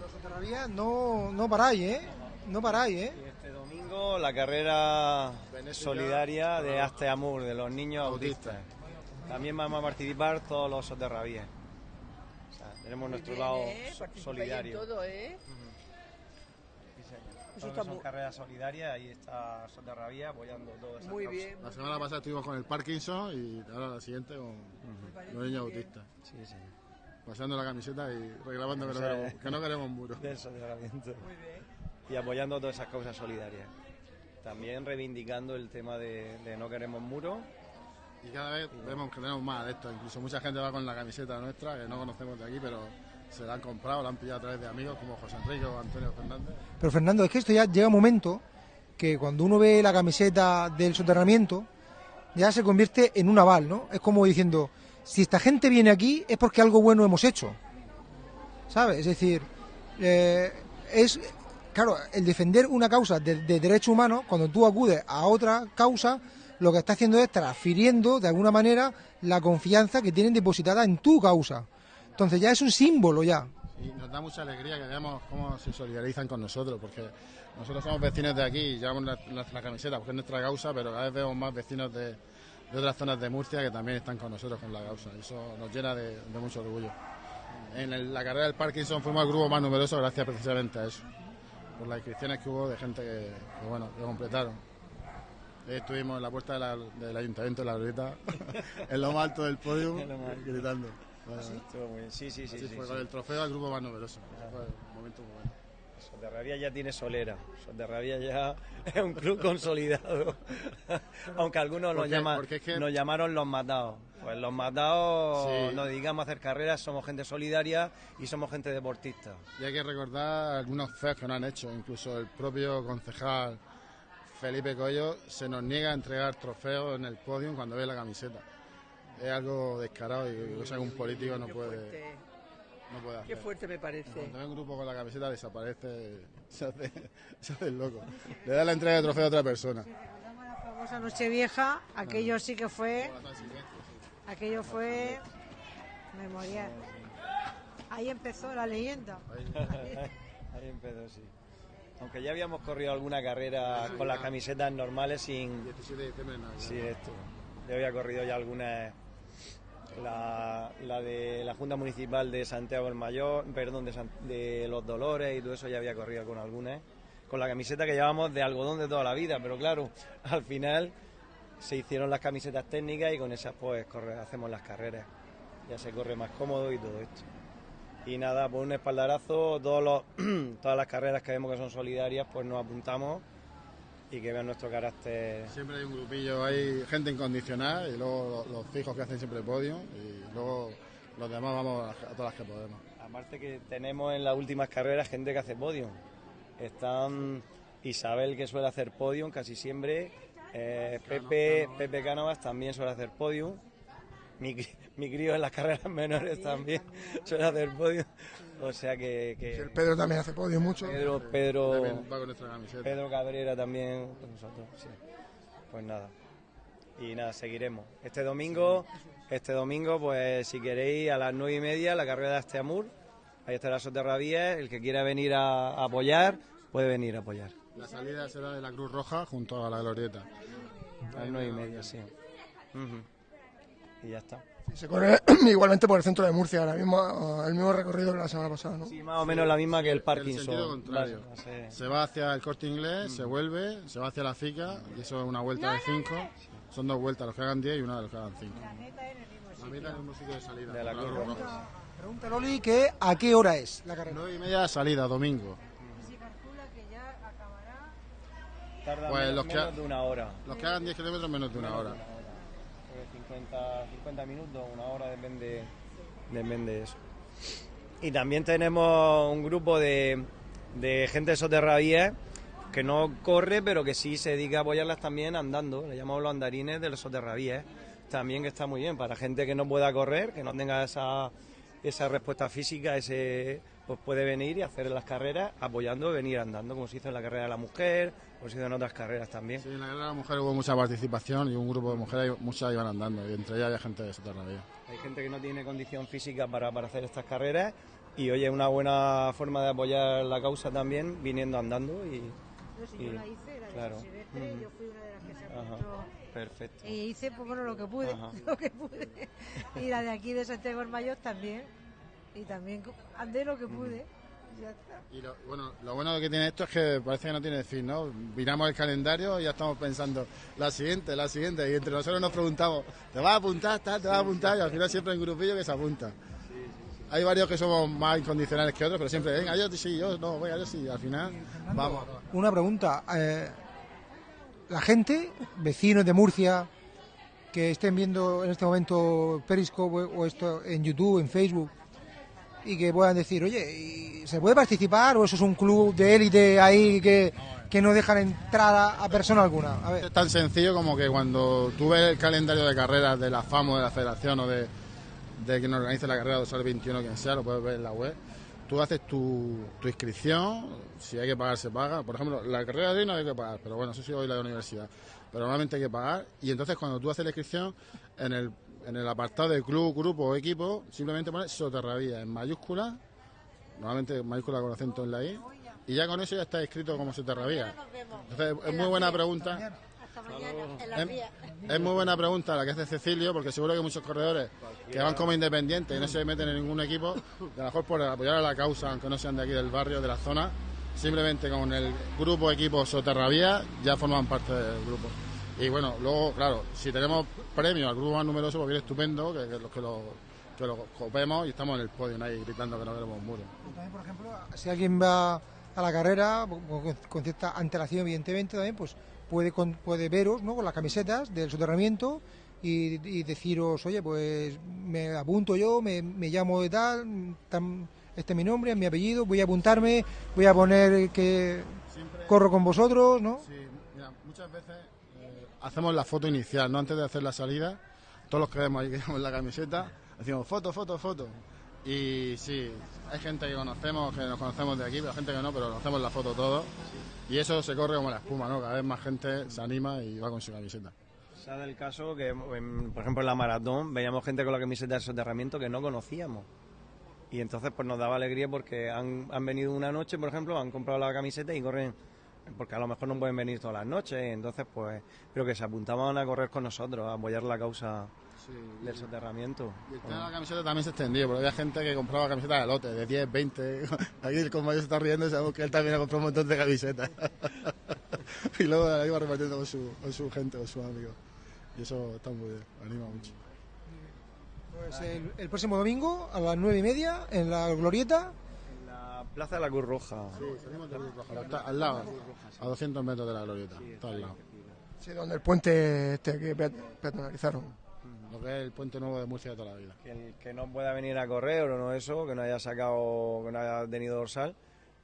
Los Soterrabías no, no paráis, ¿eh? No paráis, ¿eh? Este domingo la carrera solidaria de Aste Amur, de los niños autistas. También vamos a participar todos los soterrabíes. Tenemos nuestro lado ¿eh? so- Participáis en solidario. todo, ¿eh? Sí, señor. Eso Todo lo está que son muy- carreras solidarias, ahí está Soterrabía apoyando todo eso. Muy bien. La semana pasada estuvimos con el Parkinson y ahora la siguiente con los niños autistas. Sí, sí. Pasando la camiseta y reclamando que no O sea, queremos, que no queremos muros. Del soterramiento. Y apoyando todas esas causas solidarias. También reivindicando el tema de, de no queremos muros. Y cada vez vemos que tenemos más adeptos. Incluso mucha gente va con la camiseta nuestra, que no conocemos de aquí, pero se la han comprado, la han pillado a través de amigos como José Enrique o Antonio Fernández. Pero Fernando, es que esto ya llega un momento que cuando uno ve la camiseta del soterramiento, ya se convierte en un aval, ¿no? Es como diciendo, si esta gente viene aquí es porque algo bueno hemos hecho. ¿Sabes? Es decir, eh, es, claro, el defender una causa de, de derechos humanos, cuando tú acudes a otra causa, lo que está haciendo es transfiriendo de alguna manera la confianza que tienen depositada en tu causa. Entonces ya es un símbolo ya. Y nos da mucha alegría que veamos cómo se solidarizan con nosotros, porque nosotros somos vecinos de aquí y llevamos la, la- camiseta porque es nuestra causa, pero cada vez vemos más vecinos de, otras zonas de Murcia que también están con nosotros con la causa. Eso nos llena de, mucho orgullo. En la carrera del Parkinson fuimos el grupo más numeroso gracias precisamente a eso, por las inscripciones que hubo de gente que, que, bueno, que completaron. Ahí estuvimos en la puerta de la- del ayuntamiento de la Glorieta, *laughs* en lo más alto del podio, *laughs* gritando. Bueno, Sí, estuvo muy bien. Sí, sí, sí, así sí, fue, sí. con el trofeo al grupo más numeroso. Fue un momento muy bueno. Soterrabía ya tiene solera. Soterrabía ya *laughs* es un club consolidado. Aunque algunos nos, llaman, es que- nos llamaron los matados. Pues los matados Sí. nos dedicamos a hacer carreras, somos gente solidaria y somos gente deportista. Y hay que recordar algunos feos que no han hecho. Incluso el propio concejal Felipe Coello se nos niega a entregar trofeos en el podio cuando ve la camiseta. Es algo descarado y cosa que un político no puede, no puede hacer. Qué fuerte me parece. Cuando ve un grupo con la camiseta desaparece, *laughs* se hace, se hace el loco. Le da la entrega de trofeo a otra persona. La famosa Nochevieja, aquello sí que fue. Aquello fue. Memorial. Ahí empezó la leyenda. Ahí *laughs* empezó, sí. Aunque ya habíamos corrido alguna carrera con las camisetas normales sin... 17 de diciembre. Sí, esto. Yo había corrido ya algunas... La, la de la Junta Municipal de Santiago el Mayor, perdón, de, San- de Los Dolores y todo eso ya había corrido con algunas. Con la camiseta que llevamos de algodón de toda la vida, pero claro, *laughs* al final se hicieron las camisetas técnicas y con esas pues corre- hacemos las carreras. Ya se corre más cómodo y todo esto. Y nada, por un espaldarazo, todos los, *clears throat* todas las carreras que vemos que son solidarias, pues nos apuntamos y que vean nuestro carácter. Siempre hay un grupillo, hay gente incondicional y luego los, los fijos que hacen siempre podio y luego los demás vamos a, a todas las que podemos. Aparte que tenemos en las últimas carreras gente que hace podium. Están Isabel que suele hacer podium casi siempre, eh, Pepe, Pepe Cánovas también suele hacer podium, mi, cri- mi crío en las carreras *laughs* menores también suele hacer podio. O sea que... que El Pedro también hace podio mucho. Pedro, Pedro, va con nuestra camiseta. Pedro Cabrera también con nosotros, sí. Pues nada. Y nada, seguiremos. Este domingo, este domingo, pues si queréis, a las nueve y media, la carrera de Asteamur. Ahí estará Soterravías. El que quiera venir a, a apoyar, puede venir a apoyar. La salida será de la Cruz Roja junto a la Glorieta. A las nueve y media, sí. Ujú. Y ya está. Se corre *clears throat* igualmente por el centro de Murcia, ahora mismo el mismo recorrido que la semana pasada, ¿no? Sí, más o menos la misma que el El Parkinson. sentido contrario. No sé. Se va hacia el corte inglés, se vuelve, se va hacia la FICA, y eso es una vuelta de 5. Son dos vueltas, los que hagan 10 y una de los que hagan 5. La meta en el mismo sitio de salida. De la con Cruz Cruz Roja. Roja. Pregunta Loli que a qué hora es la carrera. 9 y media salida, domingo. Tarda Pues menos, los que, menos de una hora. los que hagan 10 kilómetros menos de una hora. Creo que 50, 50 minutos, una hora, depende, depende de eso. Y también tenemos un grupo de, de gente de Soterravías que no corre, pero que sí se dedica a apoyarlas también andando. Le llamamos los andarines de los Soterravías. También que está muy bien para gente que no pueda correr, que no tenga esa, esa respuesta física, ese pues puede venir y hacer las carreras apoyando, venir andando, como se hizo en la carrera de la mujer, se hizo en otras carreras también. Sí, en la carrera de la mujer hubo mucha participación y un grupo de mujeres, muchas iban andando, y entre ellas había gente de Soterravía. Hay gente que no tiene condición física para, para hacer estas carreras y oye, es una buena forma de apoyar la causa también viniendo andando y... Yo sí, y- yo la hice, la claro. silvestre, Ujú. yo fui una de las que se apuntó. perfecto. Y hice, pues bueno, lo que pude, Ajá. *laughs* lo que pude. Y la de aquí de Santiago del Mayor también. Y también andé lo que pude. Ya está. Y lo, bueno, lo bueno que tiene esto es que parece que no tiene fin, ¿no? Miramos el calendario y ya estamos pensando, la siguiente, la siguiente, y entre nosotros nos preguntamos, ¿te vas a apuntar? tal? ¿Te vas a apuntar? Y al final siempre hay un grupillo que se apunta. Hay varios que somos más incondicionales que otros, pero siempre, venga, yo sí, yo no, venga, yo sí, al final vamos. Una pregunta. eh, la gente, vecinos de Murcia, que estén viendo en este momento Periscope o esto en YouTube, en Facebook, y que puedan decir, oye, ¿y ¿se puede participar o eso es un club de élite ahí que, que no dejan entrar a, persona alguna? A ver. Es tan sencillo como que cuando tú ves el calendario de carreras de la FAMO, de la Federación o de, de quien organiza la carrera de Sol 21, quien sea, lo puedes ver en la web. Tú haces tu, tu inscripción, si hay que pagar, se paga. Por ejemplo, la carrera de hoy no hay que pagar, pero bueno, eso sí hoy la de universidad. Pero normalmente hay que pagar. Y entonces, cuando tú haces la inscripción, en el, en el apartado de club, grupo o equipo, simplemente pones Soterravía en mayúscula, normalmente en mayúscula con acento en la I, y ya con eso ya está escrito como Soterravía. Entonces, es muy buena pregunta. Es, es muy buena pregunta la que hace Cecilio, porque seguro que muchos corredores que van como independientes y no se meten en ningún equipo, a lo mejor por apoyar a la causa, aunque no sean de aquí del barrio, de la zona, simplemente con el grupo equipo Soterravía ya forman parte del grupo. Y bueno, luego, claro, si tenemos premio al grupo más numeroso, pues viene estupendo, que, que, lo- que lo, que lo copemos y estamos en el podio ahí gritando que no queremos un muro. También, por ejemplo, si alguien va a la carrera con, con cierta antelación, evidentemente, también pues puede con- puede veros ¿no? con las camisetas del soterramiento y, y deciros, oye, pues me apunto yo, me, me llamo de tal, tan- este es mi nombre, mi apellido, voy a apuntarme, voy a poner que corro con vosotros, ¿no? Sí, mira, muchas veces hacemos la foto inicial, ¿no? Antes de hacer la salida, todos los que vemos ahí que llevamos la camiseta, decimos foto, foto, foto. Y sí, hay gente que conocemos, que nos conocemos de aquí, pero gente que no, pero hacemos la foto todos. Y eso se corre como la espuma, ¿no? Cada vez más gente se anima y va con su camiseta. Dado el caso que, por ejemplo, en la maratón veíamos gente con la camiseta de soterramiento que no conocíamos. Y entonces pues nos daba alegría porque han, han venido una noche, por ejemplo, han comprado la camiseta y corren, porque a lo mejor no pueden venir todas las noches, entonces pues, pero que se apuntaban a correr con nosotros, a apoyar la causa del soterramiento. Y el tema de la camiseta también se extendió, porque había gente que compraba camisetas de lote, de 10, 20. *laughs* Aquí el compañero se está riendo y sabemos que él también ha comprado un montón de camisetas. *laughs* y luego la iba repartiendo con su, con su gente, con sus amigos. Y eso está muy bien, anima mucho. Pues el, el próximo domingo a las nueve y media en la Glorieta. La Plaza de la Cruz Roja. Sí, salimos de Cruz Roja, está al lado, a 200 metros de la glorieta, está al lado. Sí, donde el puente este que pe- peatonalizaron. Lo que es el puente nuevo de Murcia de toda la vida. Que el que no pueda venir a correr o no eso, que no haya sacado, que no haya tenido dorsal,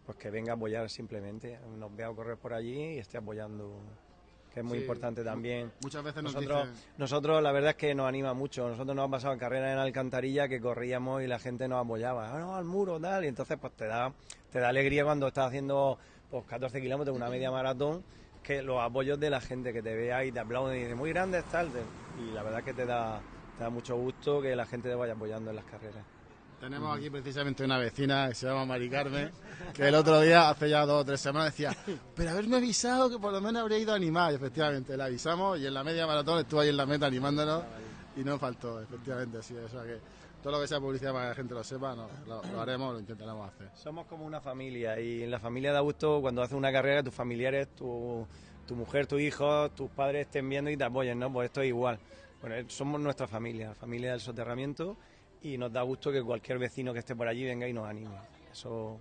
pues que venga a apoyar simplemente, nos vea correr por allí y esté apoyando. Que es muy Sí. importante también. Muchas veces nos nosotros, dicen- nosotros la verdad es que nos anima mucho. Nosotros nos han pasado en carreras en Alcantarilla que corríamos y la gente nos apoyaba. Ah, no, al muro, tal. Y entonces pues te da, te da alegría cuando estás haciendo pues 14 kilómetros, una media maratón, que los apoyos de la gente que te vea y te aplauden y dice muy grande tal. Y la verdad es que te da, te da mucho gusto que la gente te vaya apoyando en las carreras. Tenemos aquí precisamente una vecina que se llama Mari Carmen, que el otro día, hace ya dos o tres semanas, decía, pero haberme avisado que por lo menos habría ido a animar. Y efectivamente, la avisamos y en la media maratón estuvo ahí en la meta animándonos y no faltó, efectivamente, sí. O sea que todo lo que sea publicidad para que la gente lo sepa, no, lo, lo haremos, lo intentaremos hacer. Somos como una familia y en la familia da gusto cuando haces una carrera tus familiares, tu, tu mujer, tu hijo, tus padres estén viendo y te apoyen, ¿no? Pues esto es igual. Bueno, somos nuestra familia, familia del soterramiento y nos da gusto que cualquier vecino que esté por allí venga y nos anime. Eso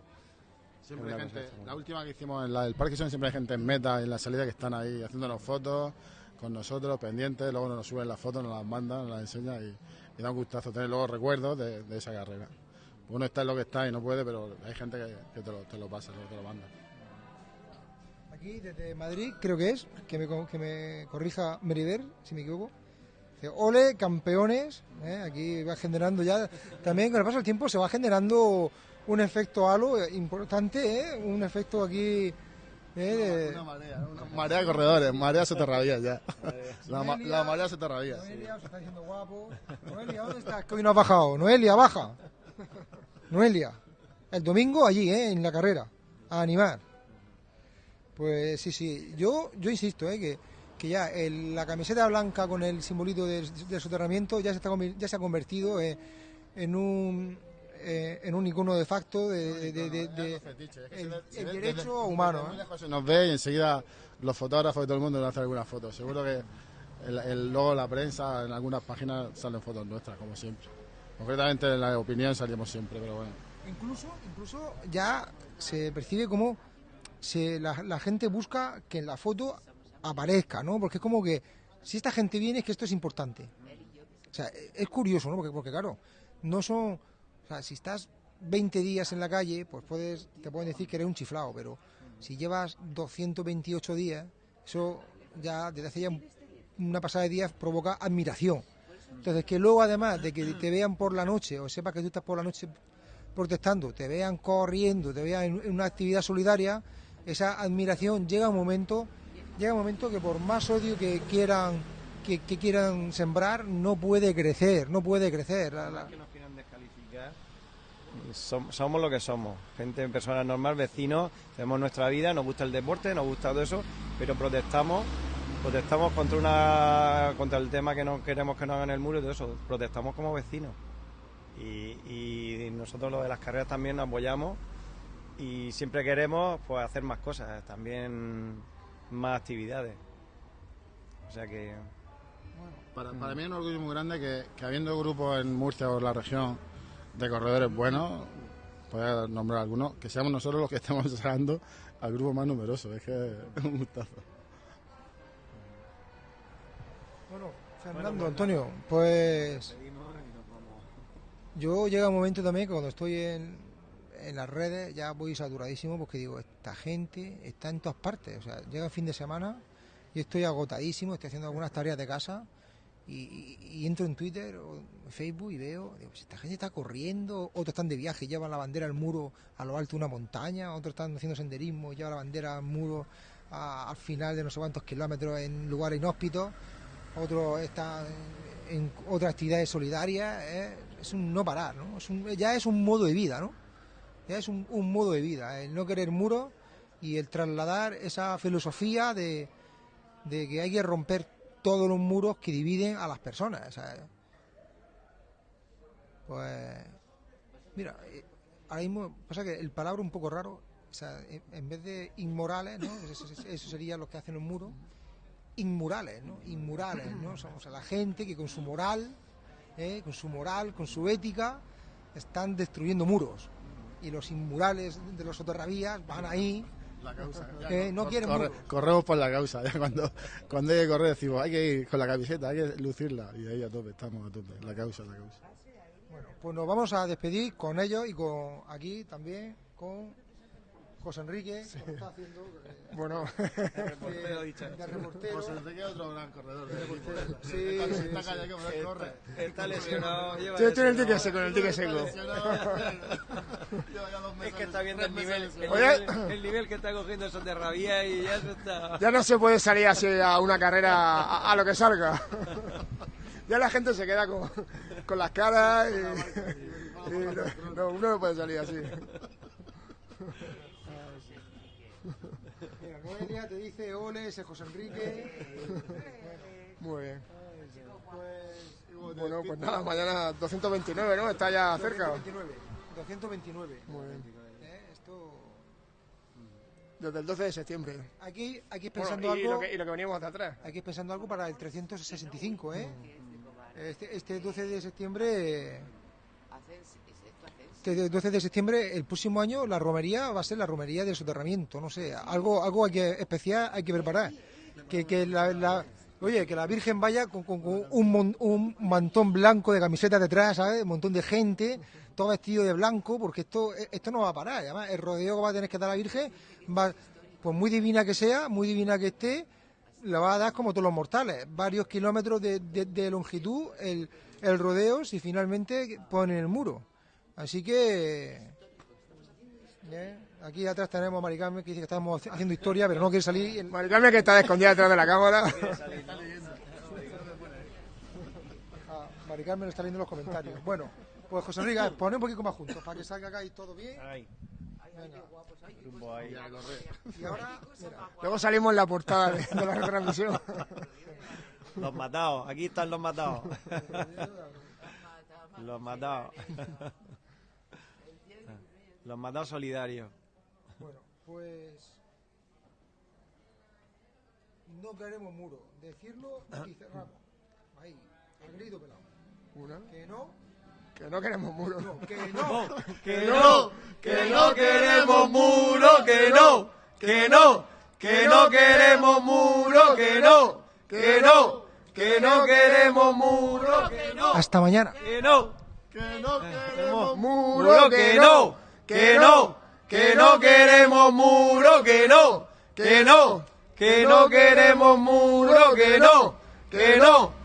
Siempre hay gente, la última que hicimos en la del Parque son siempre hay gente en meta, en la salida que están ahí haciéndonos fotos con nosotros, pendientes, luego nos suben las fotos, nos las mandan, nos las enseñan y, y da un gustazo tener luego recuerdos de, de esa carrera. Uno está en lo que está y no puede, pero hay gente que, que te, lo, te lo pasa, te lo manda. Aquí desde Madrid, creo que es, que me, co- que me corrija Meriver, si me equivoco. Ole, campeones. ¿eh? Aquí va generando ya, también con el paso del tiempo se va generando un efecto halo importante, ¿eh? un efecto aquí ¿eh? Una marea, una marea de corredores, marea soterradía ya. *laughs* La, ma- la marea soterradía. Noelia, os está diciendo guapo. Noelia, ¿dónde estás? Que hoy no has bajado. Noelia, baja. Noelia. El domingo allí, ¿eh? en la carrera, a animar. Pues sí, sí. Yo, yo insisto, ¿eh? que, que ya el- la camiseta blanca con el simbolito del, del soterramiento ya se, está, ya se ha convertido eh, en un eh, en un icono de facto de, de- de- de- el, el derecho humano. ¿eh? Se nos ve y enseguida los fotógrafos y todo el mundo nos hace algunas fotos. Seguro que el, el- luego la prensa, en algunas páginas salen fotos nuestras, como siempre. Concretamente en la opinión salimos siempre, pero bueno. Incluso, incluso ya se percibe como se, la, la gente busca que en la foto aparezca, ¿no? Porque es como que si esta gente viene es que esto es importante. O sea, es curioso, ¿no? Porque, porque claro, no son... O sea, si estás 20 días en la calle, pues puedes te pueden decir que eres un chiflado, pero si llevas 228 días, eso ya desde hace ya una pasada de días provoca admiración. Entonces, que luego además de que te vean por la noche o sepas que tú estás por la noche protestando, te vean corriendo, te vean en una actividad solidaria, esa admiración llega un momento, llega un momento que por más odio que quieran que, quieran sembrar, no puede crecer, no puede crecer. La- la- que somos lo que somos, gente, personas normal, vecinos, tenemos nuestra vida, nos gusta el deporte, nos gusta todo eso, pero protestamos, protestamos contra una contra el tema que no queremos que nos hagan el muro y todo eso, protestamos como vecinos. Y, y nosotros lo de las carreras también nos apoyamos y siempre queremos pues hacer más cosas, también más actividades. O sea que Para, para mí es un orgullo muy grande que, que habiendo grupos en Murcia o en la región de corredores buenos, voy nombrar algunos, que seamos nosotros los que estemos *laughs* sacando al grupo más numeroso. Es que es un gustazo. Bueno, Fernando, Antonio, pues yo llega un momento también cuando estoy en, en las redes ya voy saturadísimo porque digo, esta gente está en todas partes. O sea, llega el fin de semana y estoy agotadísimo, estoy haciendo algunas tareas de casa y, entro en Twitter o en Facebook y veo, digo, pues esta gente está corriendo, otros están de viaje, llevan la bandera al muro a lo alto de una montaña, otros están haciendo senderismo, llevan la bandera al muro al final de no sé cuántos kilómetros en lugares inhóspitos otros están en otras actividades solidarias, ¿eh? es un no parar, ¿no? Es un- ya es un modo de vida, ¿no? Es un, modo de vida, el no querer muros y el trasladar esa filosofía de, de que hay que romper todos los muros que dividen a las personas, pues, mira, eh, ahora mismo pasa que el palabra un poco raro, en, vez de inmorales. Eso, sería lo que hacen los muros, inmurales, ¿no? Inmurales, ¿no? O sea, la gente que con su moral, ¿eh? con su moral, con su ética, están destruyendo muros. Y los inmurales de los soterravías van ahí. La causa. ¿eh? no quieren corre- corremos por la causa. ya cuando, cuando hay que correr decimos, hay que ir con la camiseta, hay que lucirla. Y ahí a tope, estamos a tope. La causa, la causa. Bueno, pues nos vamos a despedir con ellos y con aquí también con, José Enrique, como está haciendo. eh, Bueno. de- reportero, dicho. de reportero. José Enrique es otro gran corredor. De del reportero. equipo. Sí, Está- sí, está sí. callado, que no corre. Está lesionado. lleva el ticket seco, el *laughs* seco. Es que está viendo el nivel, el, nivel, el nivel que está cogiendo esos de rabia y ya se está... Ya no se puede salir así a una carrera a, a lo que salga. *laughs* Ya la gente se queda con, con las caras y, y no, no, uno no puede salir así. *laughs* Noelia te dice ole, ese José Enrique. *laughs* Muy bien. Bueno, pues nada, mañana 229, ¿no? Está ya cerca. 229. 229. Muy bien. Eh, Esto. Desde el 12 de septiembre. Aquí, aquí Bueno, pensando y, algo. lo que, y lo que veníamos de atrás. Aquí pensando algo para el 365, ¿eh? Este, este 12 de septiembre. Este 12 de septiembre, el próximo año, la romería va a ser la romería del soterramiento, no sé, algo, algo que, especial hay que preparar. Que, que la, oye, que la Virgen vaya con, un, mon- un mantón blanco de camisetas detrás, ¿sabes? Un montón de gente, todo vestido de blanco, porque esto, esto no va a parar. Además, el rodeo que va a tener que dar la Virgen, va, pues muy divina que sea, muy divina que esté, la va a dar como todos los mortales, varios kilómetros de, de- de longitud el, el rodeo si finalmente ponen el muro. Así que ¿eh? aquí atrás tenemos a Mari Carmen que dice que estamos haciendo historia, pero no quiere salir. Mari Carmen que está escondida detrás de la cámara. *laughs* Ah, Mari Carmen está leyendo los comentarios. Bueno, pues José Enrique, pone un poquito más juntos para que salga acá y todo bien. Venga. *laughs* Y ahora, mira, Luego salimos en la portada de, de la retransmisión. *laughs* Los matados, aquí están los matados. Los matados. Los matados solidarios. bueno, pues no queremos muro. Decirlo y *coughs* cerramos. Ahí, al grito pelado. Una. Que no, Que no queremos muros. no, que no. Que no, que no queremos muro, que no, que no, que no queremos muro, que no, que no, que no queremos muro, que no, Hasta mañana. que no, Que no queremos muro, que no, que no, que no queremos muro, que no, que no, que no queremos muro, que no, que no,